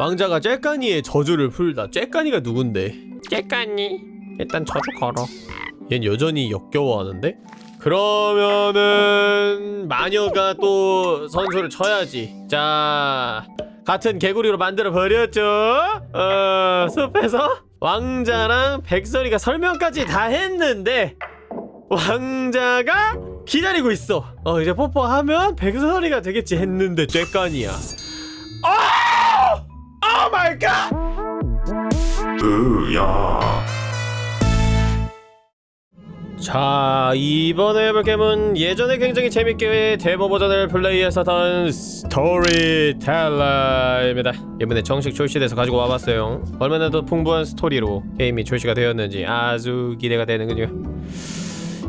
왕자가 쬐까니의 저주를 풀다. 쬐까니가 누군데? 째까니? 일단 저주 걸어. 얜 여전히 역겨워하는데? 그러면은 마녀가 또 선수를 쳐야지. 자 같은 개구리로 만들어 버렸죠? 어 숲에서? 왕자랑 백설이가 설명까지 다 했는데 왕자가 기다리고 있어. 어 이제 뽀뽀하면 백설이가 되겠지 했는데 쬐깐이야 어! oh my god 자 이번에 해볼 게임은 예전에 굉장히 재밌게 데모 버전을 플레이했었던 스토리텔러입니다. 이번에 정식 출시돼서 가지고 와봤어요. 얼마나 더 풍부한 스토리로 게임이 출시가 되었는지 아주 기대가 되는군요.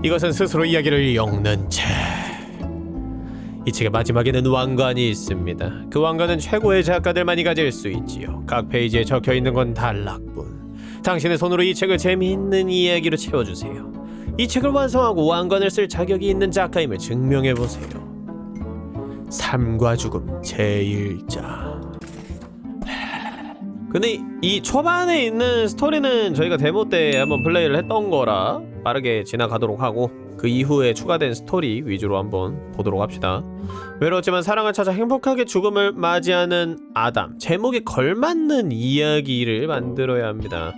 이것은 스스로 이야기를 엮는 책 이 책의 마지막에는 왕관이 있습니다. 그 왕관은 최고의 작가들만이 가질 수 있지요. 각 페이지에 적혀 있는 건 단락뿐. 당신의 손으로 이 책을 재미있는 이야기로 채워주세요. 이 책을 완성하고 왕관을 쓸 자격이 있는 작가임을 증명해 보세요. 삶과 죽음 제1자. 근데 이- 이 초반에 있는 스토리는 저희가 데모 때 한번 플레이를 했던 거라 빠르게 지나가도록 하고 그 이후에 추가된 스토리 위주로 한번 보도록 합시다. 외로웠지만 사랑을 찾아 행복하게 죽음을 맞이하는 아담 제목에 걸맞는 이야기를 만들어야 합니다.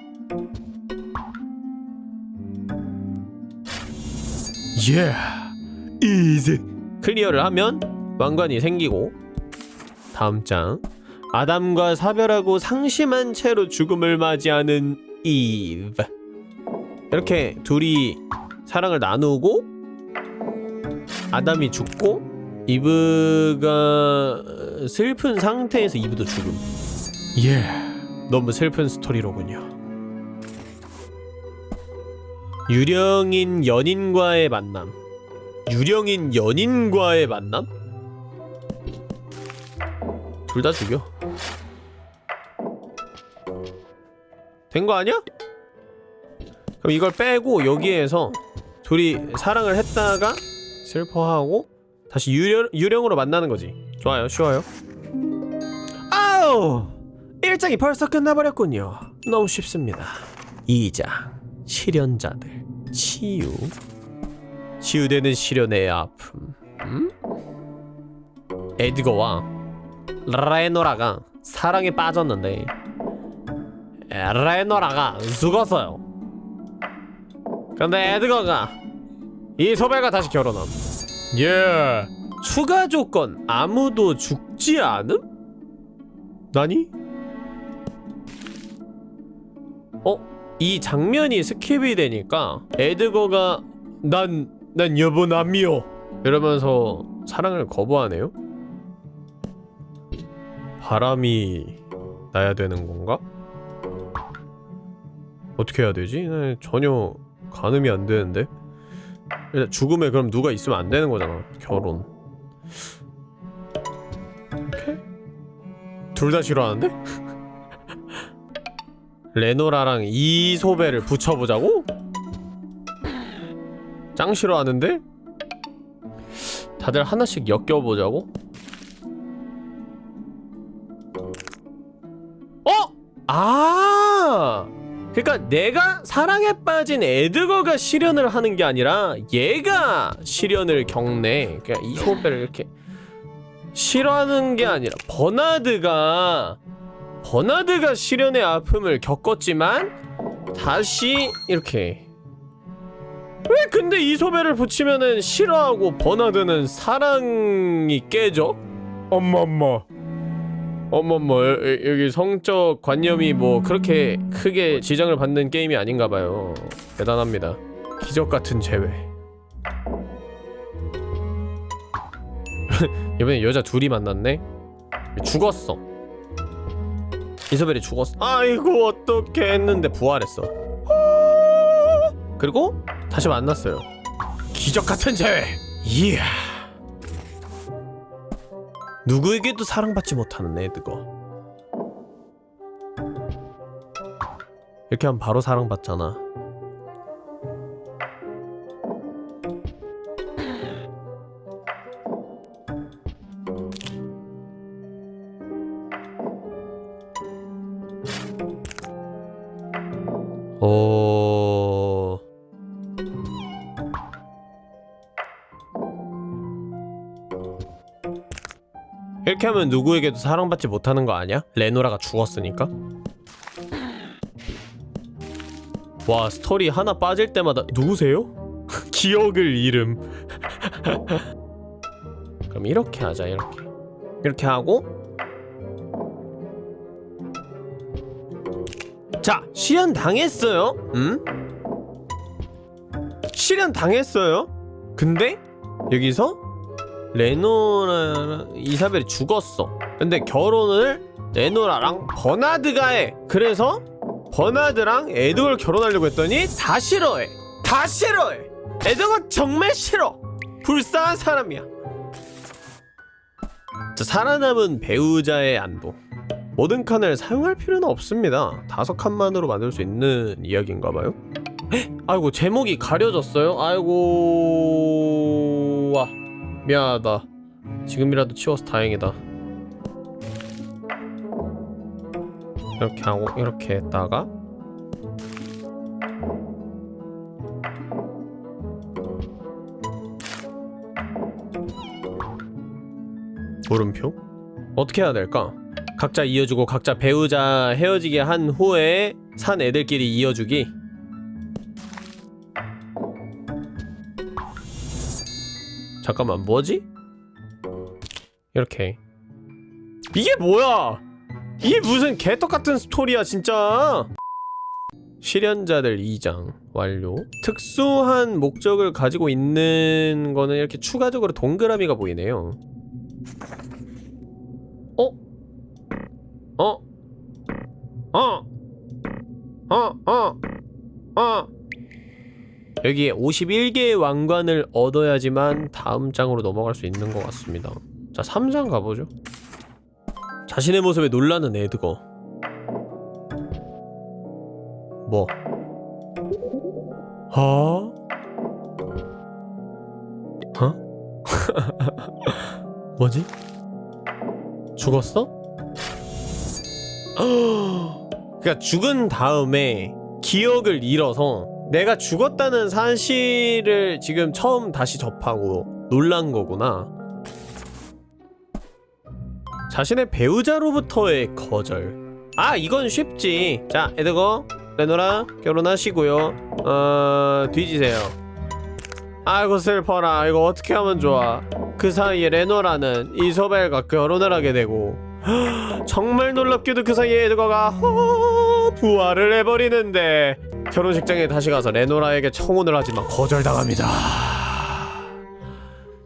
예, easy clear를 하면 왕관이 생기고 다음 장 아담과 사별하고 상심한 채로 죽음을 맞이하는 이브 이렇게 둘이 사랑을 나누고 아담이 죽고 이브가 슬픈 상태에서 이브도 죽음. 예. 너무 슬픈 스토리로군요. 유령인 연인과의 만남. 유령인 연인과의 만남? 둘 다 죽여. 된 거 아니야? 그럼 이걸 빼고 여기에서 둘이 사랑을 했다가 슬퍼하고 다시 유령, 유령으로 만나는 거지. 좋아요 쉬워요. 아우! 1장이 벌써 끝나버렸군요. 너무 쉽습니다. 2장 실현자들. 치유. 치유되는 시련의 아픔. 음? 에드거와 레노라가 사랑에 빠졌는데 레노라가 죽었어요. 근데 에드거가 이소벨과 다시 결혼함 예 추가 조건 아무도 죽지 않음? なに? 어? 이 장면이 skip이 되니까 에드거가 난, 난 여보 남이요 이러면서 사랑을 거부하네요? 바람이 나야 되는 건가? 어떻게 해야 되지? 네, 전혀 가늠이 안 되는데 일단 죽음에 그럼 누가 있으면 안 되는 거잖아 결혼 이렇게? 둘다 싫어하는데? 레노라랑 이소벨을 붙여보자고? 짱 싫어하는데? 다들 하나씩 엮여보자고? 어? 아! 그니까 내가 사랑에 빠진 에드거가 실현을 하는 게 아니라 얘가 실현을 겪네. 그니까 이소벨을 이렇게 싫어하는 게 아니라 버나드가 버나드가 실현의 아픔을 겪었지만 다시 이렇게. 왜 근데 이소벨을 붙이면은 싫어하고 버나드는 사랑이 깨져? 엄마 엄마 어머머 여- 여- 여기 성적 관념이 뭐 그렇게 크게 지장을 받는 게임이 아닌가봐요. 대단합니다. 기적같은 재회 이번에 여자 둘이 만났네? 죽었어. 이소벨이 죽었어. 아이고 어떻게 했는데 부활했어. 그리고 다시 만났어요. 기적같은 재회 이야 누구에게도 사랑받지 못하는 애드거. 이렇게 하면 바로 사랑받잖아 하면 누구에게도 사랑받지 못하는 거 아니야? 레노라가 죽었으니까? 와 스토리 하나 빠질 때마다 누구세요? 기억을 잃음 그럼 이렇게 하자 이렇게 이렇게 하고 자 실현 당했어요 음? 실현 당했어요 근데 여기서 레노라랑 이사벨이 죽었어. 근데 결혼을 레노라랑 버나드가 해. 그래서 버나드랑 에드걸 결혼하려고 했더니 다 싫어해. 다 싫어해. 에드가 정말 싫어. 불쌍한 사람이야. 자, 살아남은 배우자의 안도 모든 칸을 사용할 필요는 없습니다. 다섯 칸만으로 만들 수 있는 이야기인가봐요. 아이고 제목이 가려졌어요. 아이고 와 미안하다 지금이라도 치워서 다행이다 이렇게 하고 이렇게 했다가 물음표? 어떻게 해야 될까? 각자 이어주고 각자 배우자 헤어지게 한 후에 산 애들끼리 이어주기 잠깐만 뭐지? 이렇게 이게 뭐야 이게 무슨 개떡같은 스토리야 진짜 실현자들 2장 완료 특수한 목적을 가지고 있는 거는 이렇게 추가적으로 동그라미가 보이네요 어? 어? 어? 어? 어? 어? 여기에 51개의 왕관을 얻어야지만 다음 장으로 넘어갈 수 있는 것 같습니다 자 3장 가보죠 자신의 모습에 놀라는 에드거 뭐? 어? 어? 뭐지? 죽었어? 그니까 죽은 다음에 기억을 잃어서 내가 죽었다는 사실을 지금 처음 다시 접하고 놀란 거구나. 자신의 배우자로부터의 거절. 아, 이건 쉽지. 자, 에드거, 레노라, 결혼하시고요. 어, 뒤지세요. 아이고, 슬퍼라. 이거 어떻게 하면 좋아. 그 사이에 레노라는 이소벨과 결혼을 하게 되고, 정말 놀랍게도 그 사이에 에드거가 허, 부활을 해버리는데, 결혼식장에 다시 가서 레노라에게 청혼을 하지만 거절당합니다.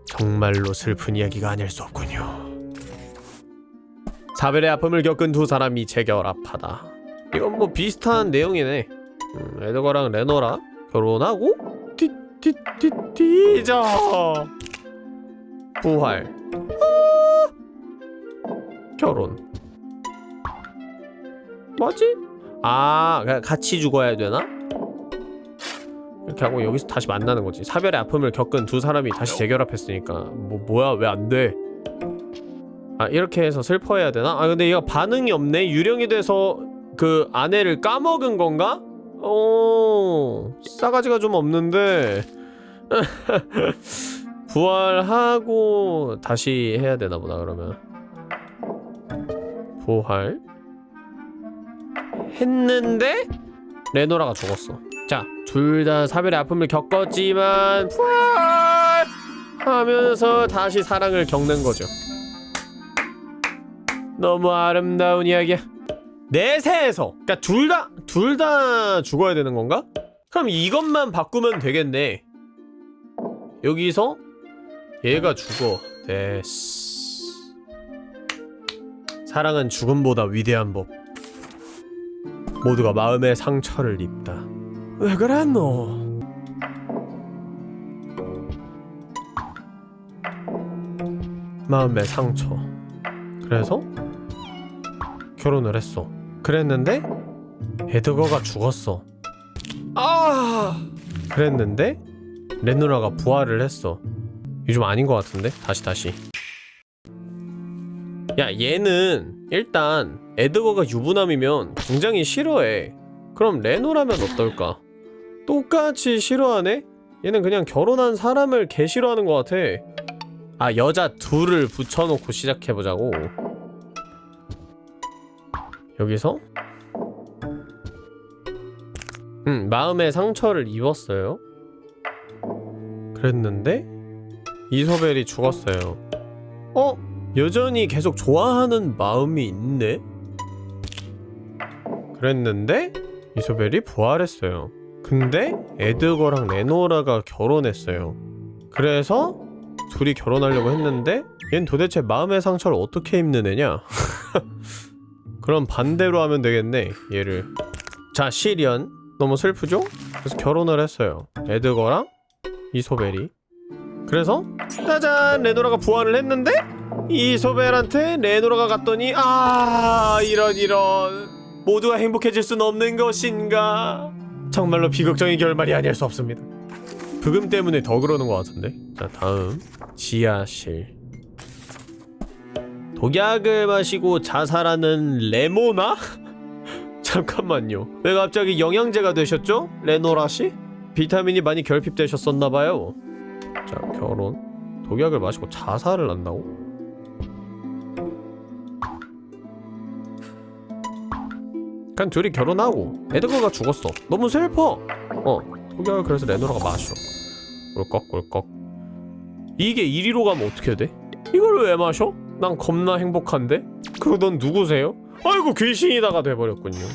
정말로 슬픈 이야기가 아닐 수 없군요. 사별의 아픔을 겪은 두 사람이 재결합하다. 이건 뭐 비슷한 내용이네. 음, 에드거랑 레노라 결혼하고 띠띠띠띠죠. 부활. 아! 결혼. 뭐지? 아, 그냥 같이 죽어야 되나? 이렇게 하고 여기서 다시 만나는 거지. 사별의 아픔을 겪은 두 사람이 다시 재결합했으니까 뭐 뭐야 왜 안 돼? 아 이렇게 해서 슬퍼해야 되나? 아 근데 얘가 반응이 없네. 유령이 돼서 그 아내를 까먹은 건가? 어 싸가지가 좀 없는데 부활하고 다시 해야 되나 보다 그러면 부활 했는데 레노라가 죽었어. 자, 둘 다 사별의 아픔을 겪었지만 부활하면서 다시 사랑을 겪는 거죠. 너무 아름다운 이야기야. 내세에서, 그러니까 둘 다 둘 다 죽어야 되는 건가? 그럼 이것만 바꾸면 되겠네. 여기서 얘가 죽어. 됐어. 사랑은 죽음보다 위대한 법. 모두가 마음의 상처를 입다. 왜 그랬노? 마음의 상처. 그래서 결혼을 했어. 그랬는데 에드거가 죽었어. 아! 그랬는데 레누라가 부활을 했어. 요즘 아닌 것 같은데? 다시 다시. 야 얘는 일단 에드거가 유부남이면 굉장히 싫어해 그럼 레노라면 어떨까? 똑같이 싫어하네? 얘는 그냥 결혼한 사람을 개 싫어하는 것 같아 아 여자 둘을 붙여놓고 시작해보자고 여기서 음 마음의 상처를 입었어요 그랬는데 이소벨이 죽었어요 어? 여전히 계속 좋아하는 마음이 있네? 그랬는데 이소벨이 부활했어요 근데 에드거랑 레노라가 결혼했어요 그래서 둘이 결혼하려고 했는데 얜 도대체 마음의 상처를 어떻게 입는 애냐? 그럼 반대로 하면 되겠네 얘를 자 시리언 너무 슬프죠? 그래서 결혼을 했어요 에드거랑 이소벨이 그래서 짜잔 레노라가 부활을 했는데 이소벨한테 레노라가 갔더니 아 이런 이런. 모두가 행복해질 순 없는 것인가? 정말로 비극적인 결말이 아닐 수 없습니다. 부금 때문에 더 그러는 것 같은데? 자 다음. 지하실. 독약을 마시고 자살하는 레모나? 잠깐만요. 왜 갑자기 영양제가 되셨죠? 레노라씨? 비타민이 많이 결핍되셨었나봐요. 자 결혼. 독약을 마시고 자살을 한다고? 그냥 둘이 결혼하고 에드거가 죽었어. 너무 슬퍼. 어. 독약을 그래서 레노라가 마셔. 꿀꺽 꿀꺽 이게 이리로 가면 어떻게 돼? 이걸 왜 마셔? 난 겁나 행복한데? 그리고 넌 누구세요? 아이고 귀신이다가 돼버렸군요.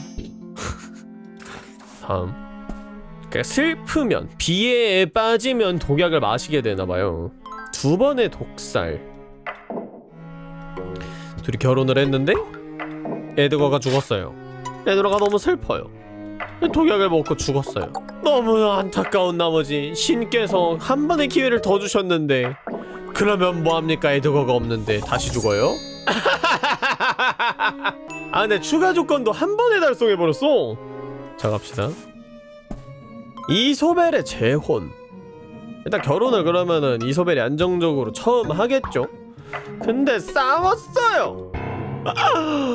다음. 그러니까 슬프면 비애에 빠지면 독약을 마시게 되나봐요. 두 번의 독살. 둘이 결혼을 했는데 에드거가 죽었어요 에드거가 너무 슬퍼요. 독약을 먹고 죽었어요. 너무 안타까운 나머지 신께서 한 번의 기회를 더 주셨는데 그러면 뭐합니까? 에드거가 없는데 다시 죽어요? 아 근데 추가 조건도 한 번에 달성해버렸어. 자 갑시다. 이소벨의 재혼. 일단 결혼을 그러면은 이소벨이 안정적으로 처음 하겠죠? 근데 싸웠어요. 아,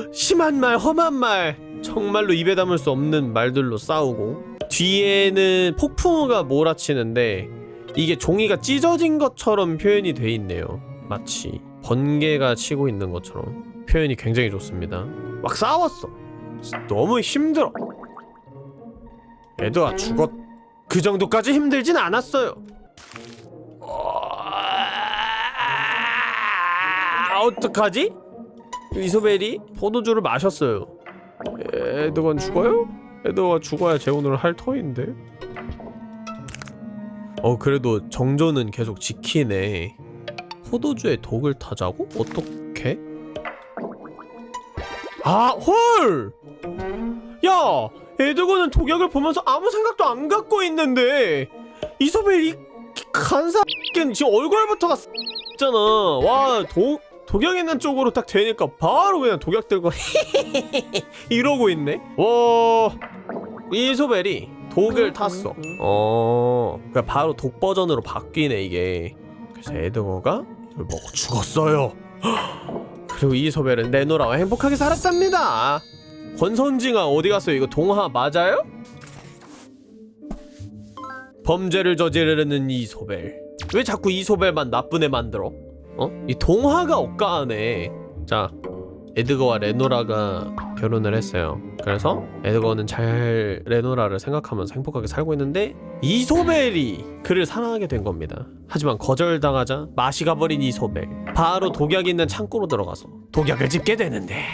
심한 말 험한 말 정말로 입에 담을 수 없는 말들로 싸우고 뒤에는 폭풍우가 몰아치는데 이게 종이가 찢어진 것처럼 표현이 돼 있네요. 마치 번개가 치고 있는 것처럼. 표현이 굉장히 좋습니다. 막 싸웠어. 너무 힘들어. 에드가 죽었. 그 정도까지 힘들진 않았어요. 어... 어떡하지? 이소벨이 포도주를 마셨어요 에드건 죽어요? 에드가 죽어야 재혼을 할 터인데 어 그래도 정조는 계속 지키네 포도주에 독을 타자고? 어떻게? 아 헐! 야! 에드건은 독약을 보면서 아무 생각도 안 갖고 있는데 이소벨 이 간사는 지금 얼굴부터가 있잖아 와 독, 독약 있는 쪽으로 딱 되니까 바로 그냥 독약 들고 이러고 있네. 와 이소벨이 독을 탔어. 어 그냥 바로 독 버전으로 바뀌네 이게. 그래서 에드거가 이걸 먹고 죽었어요. 그리고 이소벨은 내노라와 행복하게 살았답니다. 권선징아 어디 갔어요? 이거 동화 맞아요? 범죄를 저지르는 이소벨. 왜 자꾸 이소벨만 나쁜 애 만들어? 어? 이 동화가 억까하네. 자 에드거와 레노라가 결혼을 했어요. 그래서 에드거는 잘 레노라를 생각하면서 행복하게 살고 있는데 이소벨이 그를 사랑하게 된 겁니다. 하지만 거절당하자 맛이 가버린 이소벨. 바로 독약 있는 창고로 들어가서 독약을 집게 되는데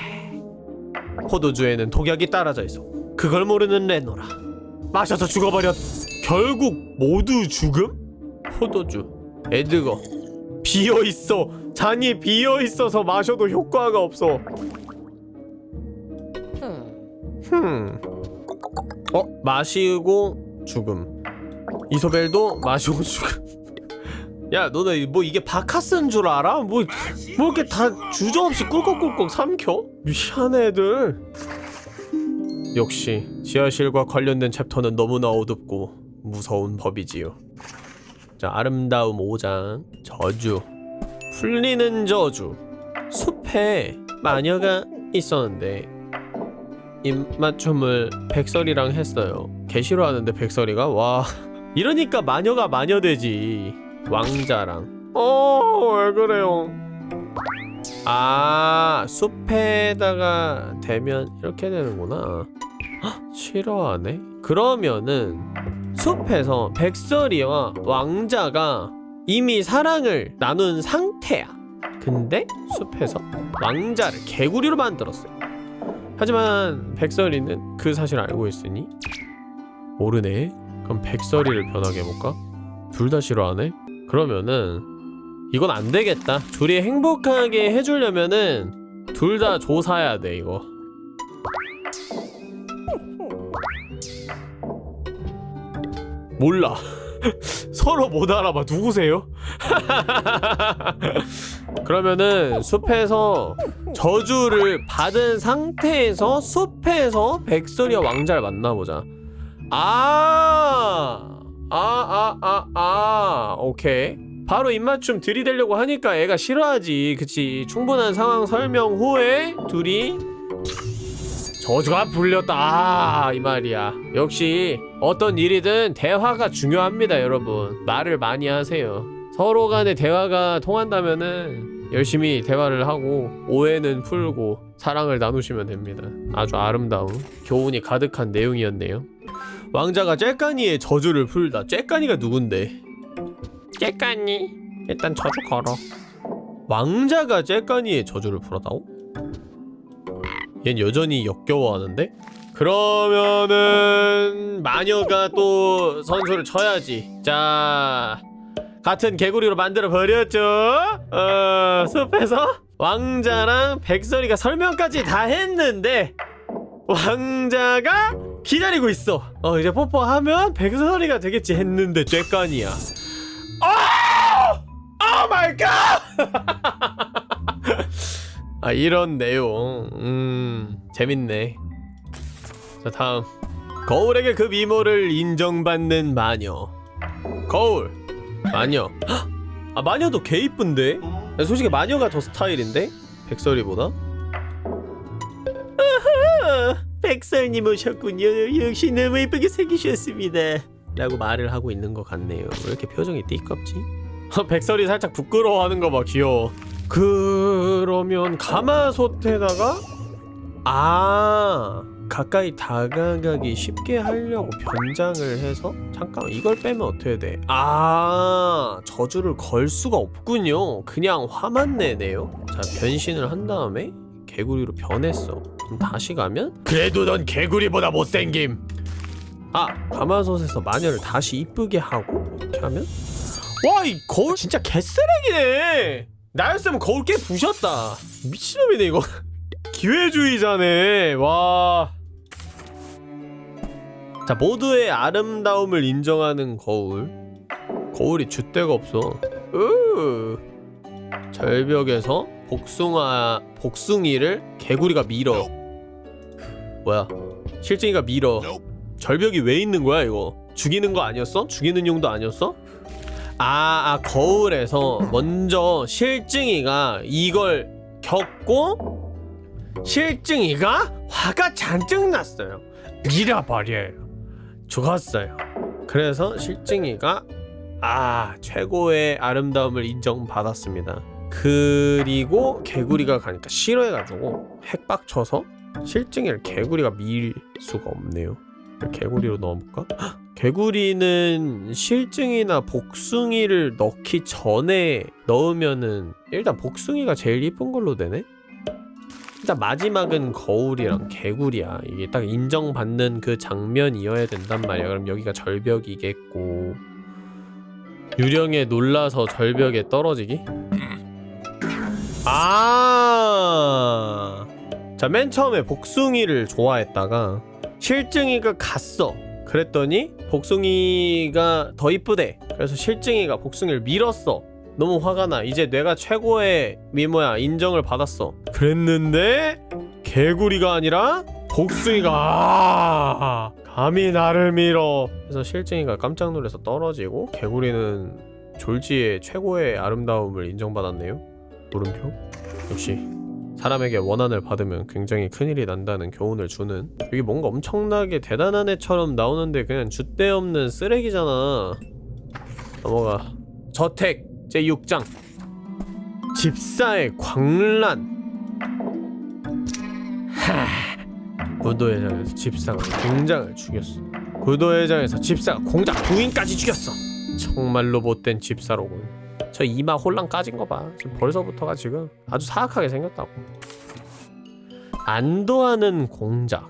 포도주에는 독약이 따라져 있어. 그걸 모르는 레노라. 마셔서 죽어버렸 결국 모두 죽음? 포도주 에드거 비어있어 잔이 비어있어서 마셔도 효과가 없어 흠 어? 마시고 죽음 이소벨도 마시고 죽음 야 너네 뭐 이게 바카스인 줄 알아? 뭐, 뭐 이렇게 다 주저없이 꿀꺽꿀꺽 삼켜? 미안 애들 역시 지하실과 관련된 챕터는 너무나 어둡고 무서운 법이지요 자 아름다움 5장 저주 풀리는 저주 숲에 마녀가 있었는데 입맞춤을 백설이랑 했어요. 개 싫어하는데 백설이가? 와 이러니까 마녀가 마녀 되지. 왕자랑. 어 왜 그래요? 아 숲에다가 대면 이렇게 되는구나. 헉, 싫어하네. 그러면은 숲에서 백설이와 왕자가 이미 사랑을 나눈 상태야 근데 숲에서 왕자를 개구리로 만들었어요 하지만 백설이는 그 사실을 알고 있으니 모르네 그럼 백설이를 변하게 해볼까? 둘 다 싫어하네? 그러면은 이건 안 되겠다. 둘이 행복하게 해주려면은 둘 다 조사해야 돼 이거. 몰라. 서로 못 알아봐. 누구세요? 그러면은 숲에서 저주를 받은 상태에서 숲에서 백설이와 왕자를 만나보자. 아, 아, 아, 아, 아, 오케이. 바로 입맞춤 들이대려고 하니까 애가 싫어하지. 그치. 충분한 상황 설명 후에 둘이 저주가 불렸다. 아, 이 말이야. 역시 어떤 일이든 대화가 중요합니다, 여러분. 말을 많이 하세요. 서로 간의 대화가 통한다면은 열심히 대화를 하고 오해는 풀고 사랑을 나누시면 됩니다. 아주 아름다운 교훈이 가득한 내용이었네요. 왕자가 쬐까니의 저주를 풀다. 쬐까니가 누군데? 째까니 일단 저주 걸어 왕자가 쬐까니의 저주를 풀었다고? 얜 여전히 역겨워하는데? 그러면은 마녀가 또 선수를 쳐야지. 자, 같은 개구리로 만들어 버렸죠. 어, 숲에서 왕자랑 백설이가 설명까지 다 했는데 왕자가 기다리고 있어. 어, 이제 뽀뽀하면 백설이가 되겠지 했는데 쬐까니야. 오! oh my god! 아 이런 내용. 음 재밌네. 자 다음. 거울에게 그 미모를 인정받는 마녀. 거울. 마녀. 헉! 아 마녀도 개 이쁜데? 야, 솔직히 마녀가 더 스타일인데? 백설이보다? 백설님 오셨군요. 역시 너무 이쁘게 생기셨습니다. 라고 말을 하고 있는 것 같네요. 왜 이렇게 표정이 띠껍지? 백설이 살짝 부끄러워하는 거 봐 귀여워 그러면 가마솥에다가 아 가까이 다가가기 쉽게 하려고 변장을 해서 잠깐 이걸 빼면 어떻게 돼? 아 저주를 걸 수가 없군요. 그냥 화만 내네요. 자 변신을 한 다음에 개구리로 변했어. 그럼 다시 가면 그래도 넌 개구리보다 못생김. 아 가마솥에서 마녀를 다시 이쁘게 하고 이렇게 하면? 와 이 거울 진짜 개쓰레기네 나였으면 거울 깨 부셨다. 미친놈이네 이거. 기회주의자네. 와. 자 모두의 아름다움을 인정하는 거울. 거울이 줏대가 없어. 으. 절벽에서 복숭아 복숭이를 개구리가 밀어. 뭐야? 실증이가 밀어. 절벽이 왜 있는 거야 이거? 죽이는 거 아니었어? 죽이는 용도 아니었어? 아, 아 거울에서 먼저 실증이가 이걸 겪고 실증이가 화가 잔뜩 났어요. 밀어버려요. 죽었어요. 그래서 실증이가 아 최고의 아름다움을 인정받았습니다. 그리고 개구리가 가니까 싫어해가지고 핵박쳐서 실증이를 개구리가 밀 수가 없네요. 개구리로 넣어볼까? 헉, 개구리는 실증이나 복숭이를 넣기 전에 넣으면은 일단 복숭이가 제일 이쁜 걸로 되네? 일단 마지막은 거울이랑 개구리야 이게 딱 인정받는 그 장면이어야 된단 말이야 그럼 여기가 절벽이겠고 유령에 놀라서 절벽에 떨어지기? 아... 자 맨 처음에 복숭이를 좋아했다가 실증이가 갔어. 그랬더니 복숭이가 더 이쁘대. 그래서 실증이가 복숭이를 밀었어. 너무 화가 나. 이제 내가 최고의 미모야. 인정을 받았어. 그랬는데 개구리가 아니라 복숭이가 아 감히 나를 밀어. 그래서 실증이가 깜짝 놀라서 떨어지고 개구리는 졸지의 최고의 아름다움을 인정받았네요. 물음표? 역시 사람에게 원한을 받으면 굉장히 큰일이 난다는 교훈을 주는. 이게 뭔가 엄청나게 대단한 애처럼 나오는데 그냥 줏대 없는 쓰레기잖아. 넘어가. 저택 제6장. 집사의 광란. 하 무도회장에서 집사가 공장을 죽였어. 무도회장에서 집사가 공장 부인까지 죽였어. 정말로 못된 집사로군 저 이마 홀랑 까진 거 봐. 지금 벌써부터가 지금 아주 사악하게 생겼다고. 안도하는 공작.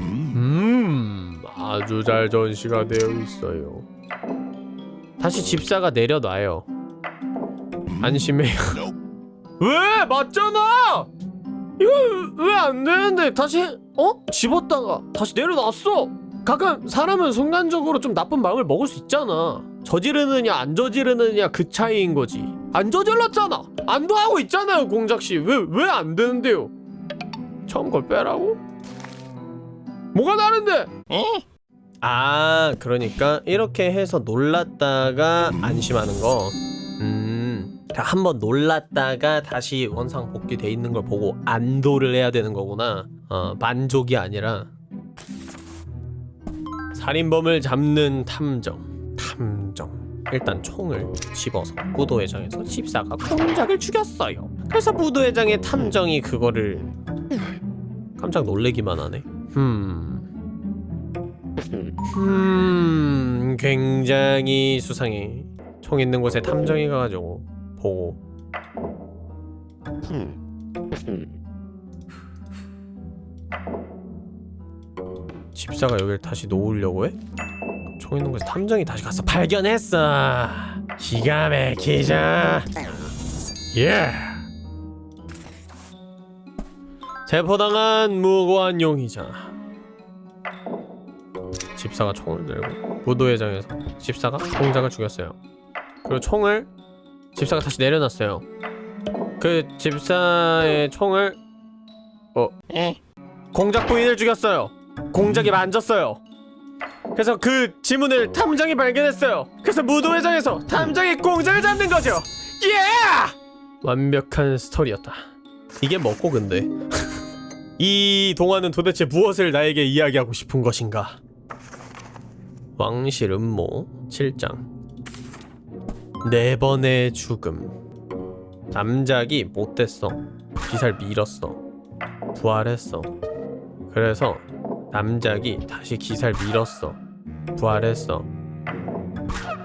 음 아주 잘 전시가 되어 있어요. 다시 집사가 내려놔요. 안심해요. 왜? 맞잖아! 이거 왜 안 되는데? 다시 어? 집었다가 다시 내려놨어! 가끔 사람은 순간적으로 좀 나쁜 마음을 먹을 수 있잖아 저지르느냐 안 저지르느냐 그 차이인 거지. 안 저질렀잖아. 안도 하고 있잖아요 공작씨. 왜 왜 안 되는데요? 처음 걸 빼라고? 뭐가 다른데? 아 그러니까 이렇게 해서 놀랐다가 안심하는 거. 음, 한번 놀랐다가 다시 원상 복귀돼 있는 걸 보고 안도를 해야 되는 거구나. 어 만족이 아니라. 살인범을 잡는 탐정 탐정 일단 총을 집어서 무도회장에서 집사가 공작을 죽였어요. 그래서 무도회장의 탐정이 그거를 깜짝 놀래기만 하네? 음... 음... 굉장히 수상해. 총 있는 곳에 탐정이 가가지고 보고. 집사가 여길 다시 놓으려고 해? 총 있는 곳에 탐정이 다시 가서 발견했어. 기가 막히죠? 예. 체포당한 무고한 용의자. 집사가 총을 들고 무도회장에서 집사가 공작을 죽였어요. 그리고 총을 집사가 다시 내려놨어요. 그 집사의 총을 어? 공작 부인을 죽였어요. 공작이 만졌어요 그래서 그 지문을 탐정이 발견했어요. 그래서 무도회장에서 탐정이 공작을 잡는 거죠. 예! 완벽한 스토리였다. 이게 뭐고 근데. 이 동화는 도대체 무엇을 나에게 이야기하고 싶은 것인가? 왕실 음모 7장. 네 번의 죽음. 남작이 못됐어. 기사를 밀었어. 부활했어. 그래서 남작이 다시 기사를 밀었어 부활했어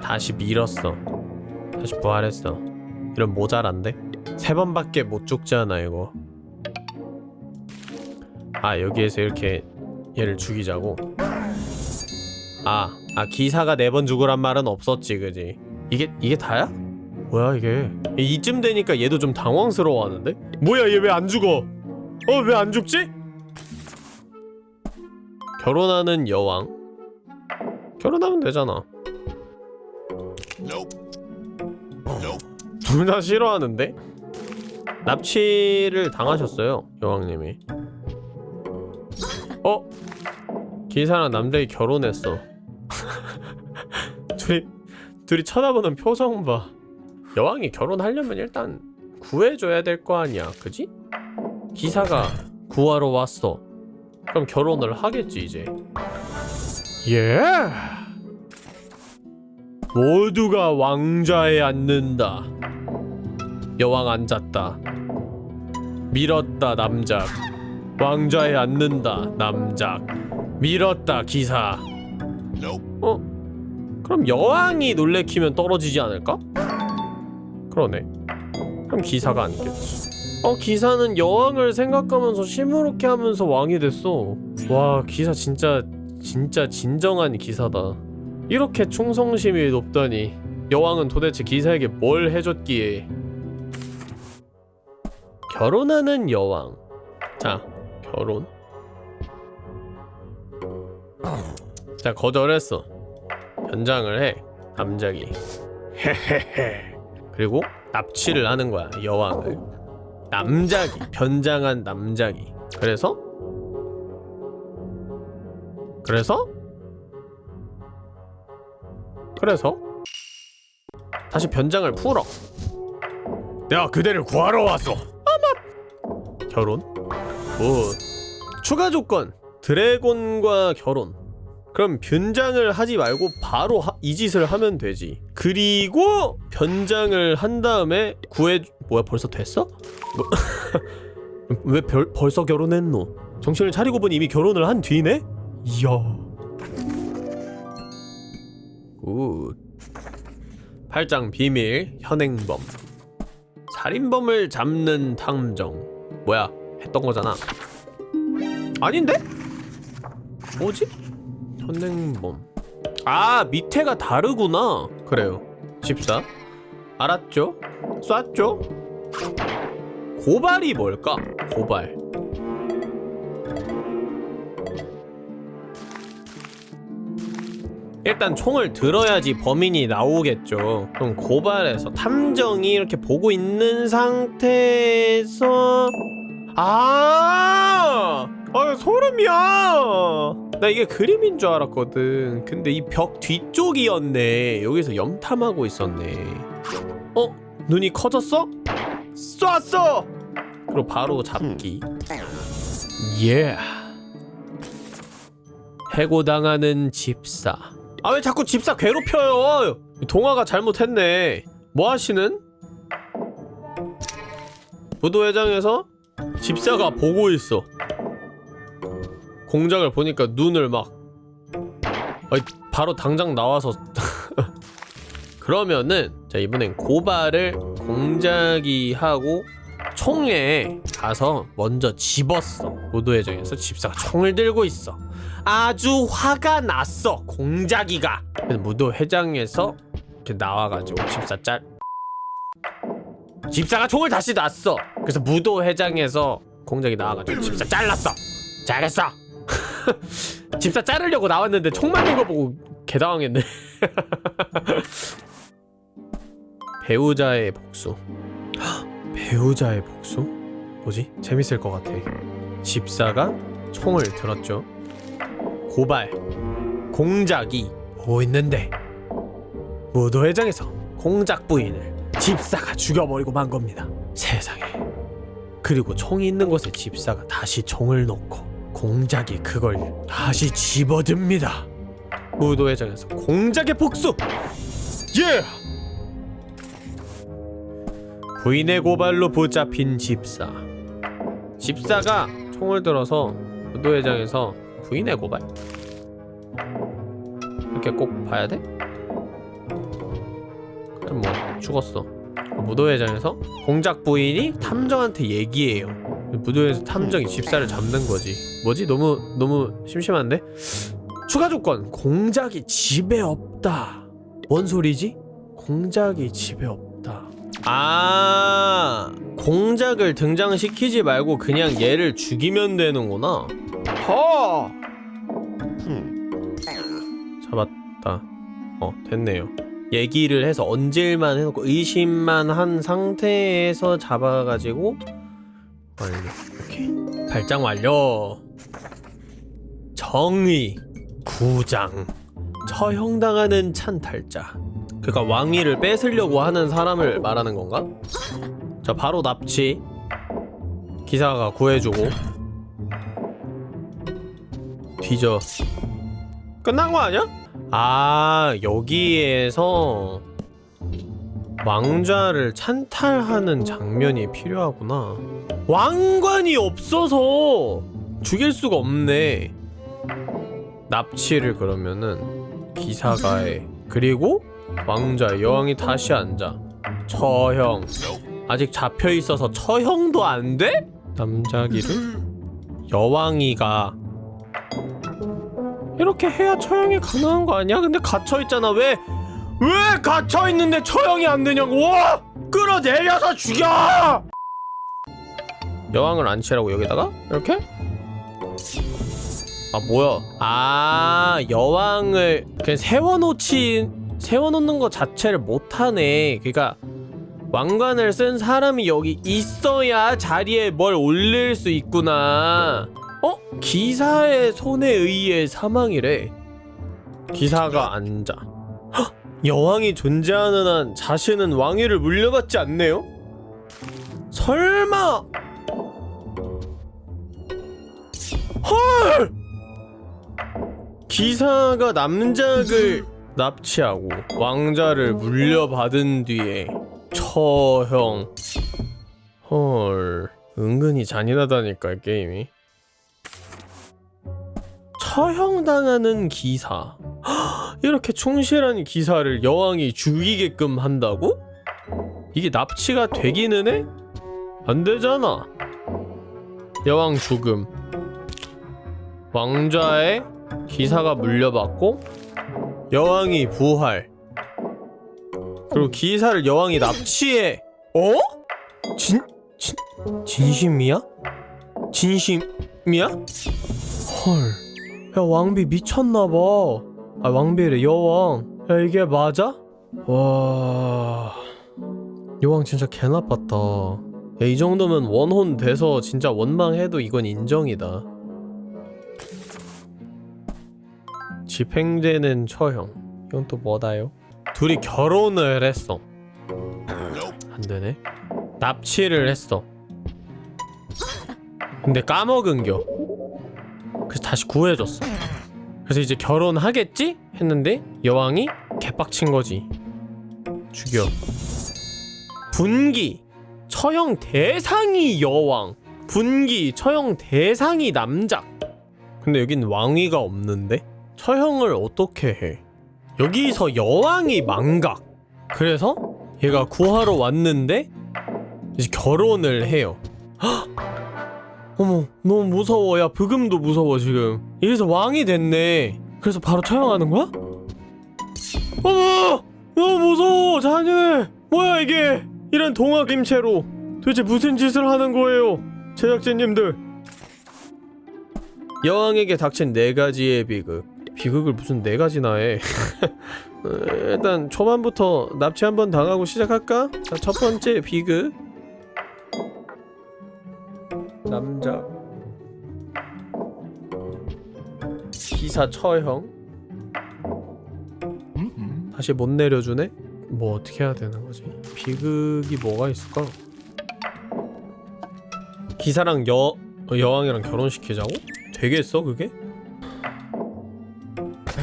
다시 밀었어 다시 부활했어 이런 모자란데? 세 번밖에 못 죽잖아 이거 아 여기에서 이렇게 얘를 죽이자고 아, 아 기사가 네 번 죽으란 말은 없었지 그지 이게 이게 다야? 뭐야 이게 이- 이쯤 되니까 얘도 좀 당황스러워하는데? 뭐야 얘 왜 안 죽어? 어 왜 안 죽지? 결혼하는 여왕 결혼하면 되잖아 둘 다 싫어하는데? 납치를 당하셨어요 여왕님이 어? 기사랑 남자이 결혼했어 둘이 둘이 쳐다보는 표정 봐 여왕이 결혼하려면 일단 구해줘야 될 거 아니야 그지? 기사가 구하러 왔어 그럼 결혼을 하겠지 이제 예. 모두가 왕좌에 앉는다. 여왕 앉았다. 밀었다 남작. 왕좌에 앉는다 남작. 밀었다 기사. 어? 그럼 여왕이 놀래키면 떨어지지 않을까? 그러네. 그럼 기사가 앉겠지. 어 기사는 여왕을 생각하면서 시무룩해 하면서 왕이 됐어. 와 기사 진짜 진짜 진정한 기사다. 이렇게 충성심이 높다니 여왕은 도대체 기사에게 뭘 해줬기에? 결혼하는 여왕. 자 결혼. 자 거절했어. 변장을 해 남작이. 헤헤헤. 그리고 납치를 하는 거야 여왕을. 남작이 변장한 남작이. 그래서 그래서 그래서 다시 변장을 풀어 내가 그대를 구하러 왔어 아마 결혼? 오 추가 조건 드래곤과 결혼 그럼 변장을 하지 말고 바로 하- 이 짓을 하면 되지 그리고 변장을 한 다음에 구해 뭐야 벌써 됐어? 뭐 왜 벌, 벌써 결혼했노? 정신을 차리고 보니 이미 결혼을 한 뒤네? 이야 good 팔짱 비밀 현행범 살인범을 잡는 탐정 뭐야 했던 거잖아 아닌데? 뭐지? 현행범 아 밑에가 다르구나 그래요 집사 알았죠? 쐈죠? 고발이 뭘까? 고발 일단 총을 들어야지 범인이 나오겠죠. 그럼 고발해서 탐정이 이렇게 보고 있는 상태에서 아, 아 소름이야. 나 이게 그림인 줄 알았거든. 근데 이 벽 뒤쪽이었네. 여기서 염탐하고 있었네. 어? 눈이 커졌어? 쐈어. 그리고 바로 잡기. 예. 해고당하는 집사. 아 왜 자꾸 집사 괴롭혀요? 동화가 잘못했네. 뭐 하시는? 부도회장에서 집사가 보고 있어. 공작을 보니까 눈을 막 아이, 바로 당장 나와서 그러면은 자 이번엔 고발을 공작이 하고 총에 가서 먼저 집었어 무도회장에서 집사가 총을 들고 있어 아주 화가 났어 공작이가. 그래서 무도 회장에서 이렇게 나와가지고 집사 짤. 집사가 총을 다시 놨어. 그래서 무도 회장에서 공작이 나와가지고 집사 잘랐어. 잘했어. 집사 자르려고 나왔는데 총 맞는 거 보고 개당황했네. 배우자의 복수. 배우자의 복수? 뭐지? 재밌을 것 같아. 집사가 총을 들었죠 고발 공작이 보고 있는데? 무도회장에서 공작 부인을 집사가 죽여버리고 만 겁니다. 세상에. 그리고 총이 있는 곳에 집사가 다시 총을 놓고 공작이 그걸 다시 집어듭니다. 무도회장에서 공작의 복수! 예! 부인의 고발로 붙잡힌 집사. 집사가 총을 들어서 무도회장에서 부인의 고발? 이렇게 꼭 봐야 돼? 그럼 뭐 죽었어 무도회장에서 공작 부인이 탐정한테 얘기해요 무도회에서 탐정이 집사를 잡는 거지 뭐지? 너무 너무 심심한데? 추가 조건 공작이 집에 없다 뭔 소리지? 공작이 집에 없다 아 공작을 등장시키지 말고 그냥 얘를 죽이면 되는구나 허 잡았다. 어 됐네요. 얘기를 해서 언질만 해놓고 의심만 한 상태에서 잡아가지고 완료. 오케이. 발장 완료. 정의 구장. 처형당하는 찬탈자. 그니까 왕위를 뺏으려고 하는 사람을 말하는 건가? 자 바로 납치. 기사가 구해주고 뒤져. 끝난 거 아니야? 아 여기에서 왕좌를 찬탈하는 장면이 필요하구나. 왕관이 없어서 죽일 수가 없네. 납치를 그러면은 기사가해 그리고 왕좌 여왕이 다시 앉아. 처형. 아직 잡혀있어서 처형도 안 돼? 남자기를? 여왕이가 이렇게 해야 처형이 가능한 거 아니야? 근데 갇혀있잖아 왜? 왜 갇혀있는데 처형이 안 되냐고 와! 끌어내려서 죽여! 여왕을 앉히라고 여기다가? 이렇게? 아 뭐야 아 여왕을 그냥 세워놓지 세워놓는 것 자체를 못하네 그니까 왕관을 쓴 사람이 여기 있어야 자리에 뭘 올릴 수 있구나 어? 기사의 손에 의해 사망이래 기사가 앉아 헉! 여왕이 존재하는 한 자신은 왕위를 물려받지 않네요? 설마 헐! 기사가 남작을 납치하고 왕자를 물려받은 뒤에 처형 헐 은근히 잔인하다니까 이 게임이 처형당하는 기사 헉, 이렇게 충실한 기사를 여왕이 죽이게끔 한다고? 이게 납치가 되기는 해? 안 되잖아 여왕 죽음 왕좌의 기사가 물려받고 여왕이 부활 그리고 기사를 여왕이 납치해 어? 진, 진, 진심이야? 진심이야? 헐, 야 왕비 미쳤나봐. 아 왕비래 여왕. 야 이게 맞아? 와, 여왕 진짜 개 나빴다. 야 이 정도면 원혼 돼서 진짜 원망해도 이건 인정이다. 집행되는 처형. 이건 또 뭐다요? 둘이 결혼을 했어. 안 되네. 납치를 했어. 근데 까먹은겨. 그래서 다시 구해줬어. 그래서 이제 결혼하겠지? 했는데 여왕이 개빡친 거지. 죽여. 분기 처형 대상이 여왕. 분기 처형 대상이 남작. 근데 여긴 왕위가 없는데 처형을 어떻게 해? 여기서 여왕이 망각. 그래서 얘가 구하러 왔는데 이제 결혼을 해요. 헉! 어머 너무 무서워. 야 브금도 무서워 지금. 이래서 왕이 됐네. 그래서 바로 처형하는 거야? 어머! 너무 무서워 잔인해 뭐야 이게? 이런 동화 김체로 도대체 무슨 짓을 하는 거예요 제작진님들? 여왕에게 닥친 네 가지의 비극. 비극을 무슨 네 가지나 해 어, 일단 초반부터 납치 한번 당하고 시작할까? 자, 첫 번째 비극 남자 기사 처형 다시 못 내려주네? 뭐 어떻게 해야 되는 거지? 비극이 뭐가 있을까? 기사랑 여 여왕이랑 결혼시키자고? 되겠어 그게?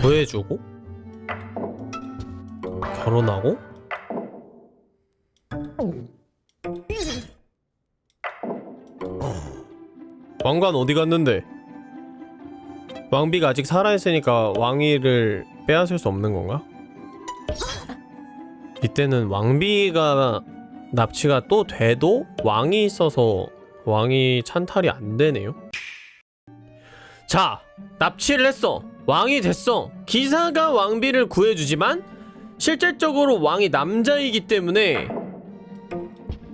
구해주고 결혼하고 왕관 어디 갔는데? 왕비가 아직 살아있으니까 왕위를 빼앗을 수 없는 건가? 이때는 왕비가 납치가 또 돼도 왕이 있어서 왕이 찬탈이 안 되네요. 자, 납치를 했어. 왕이 됐어. 기사가 왕비를 구해주지만 실질적으로 왕이 남자이기 때문에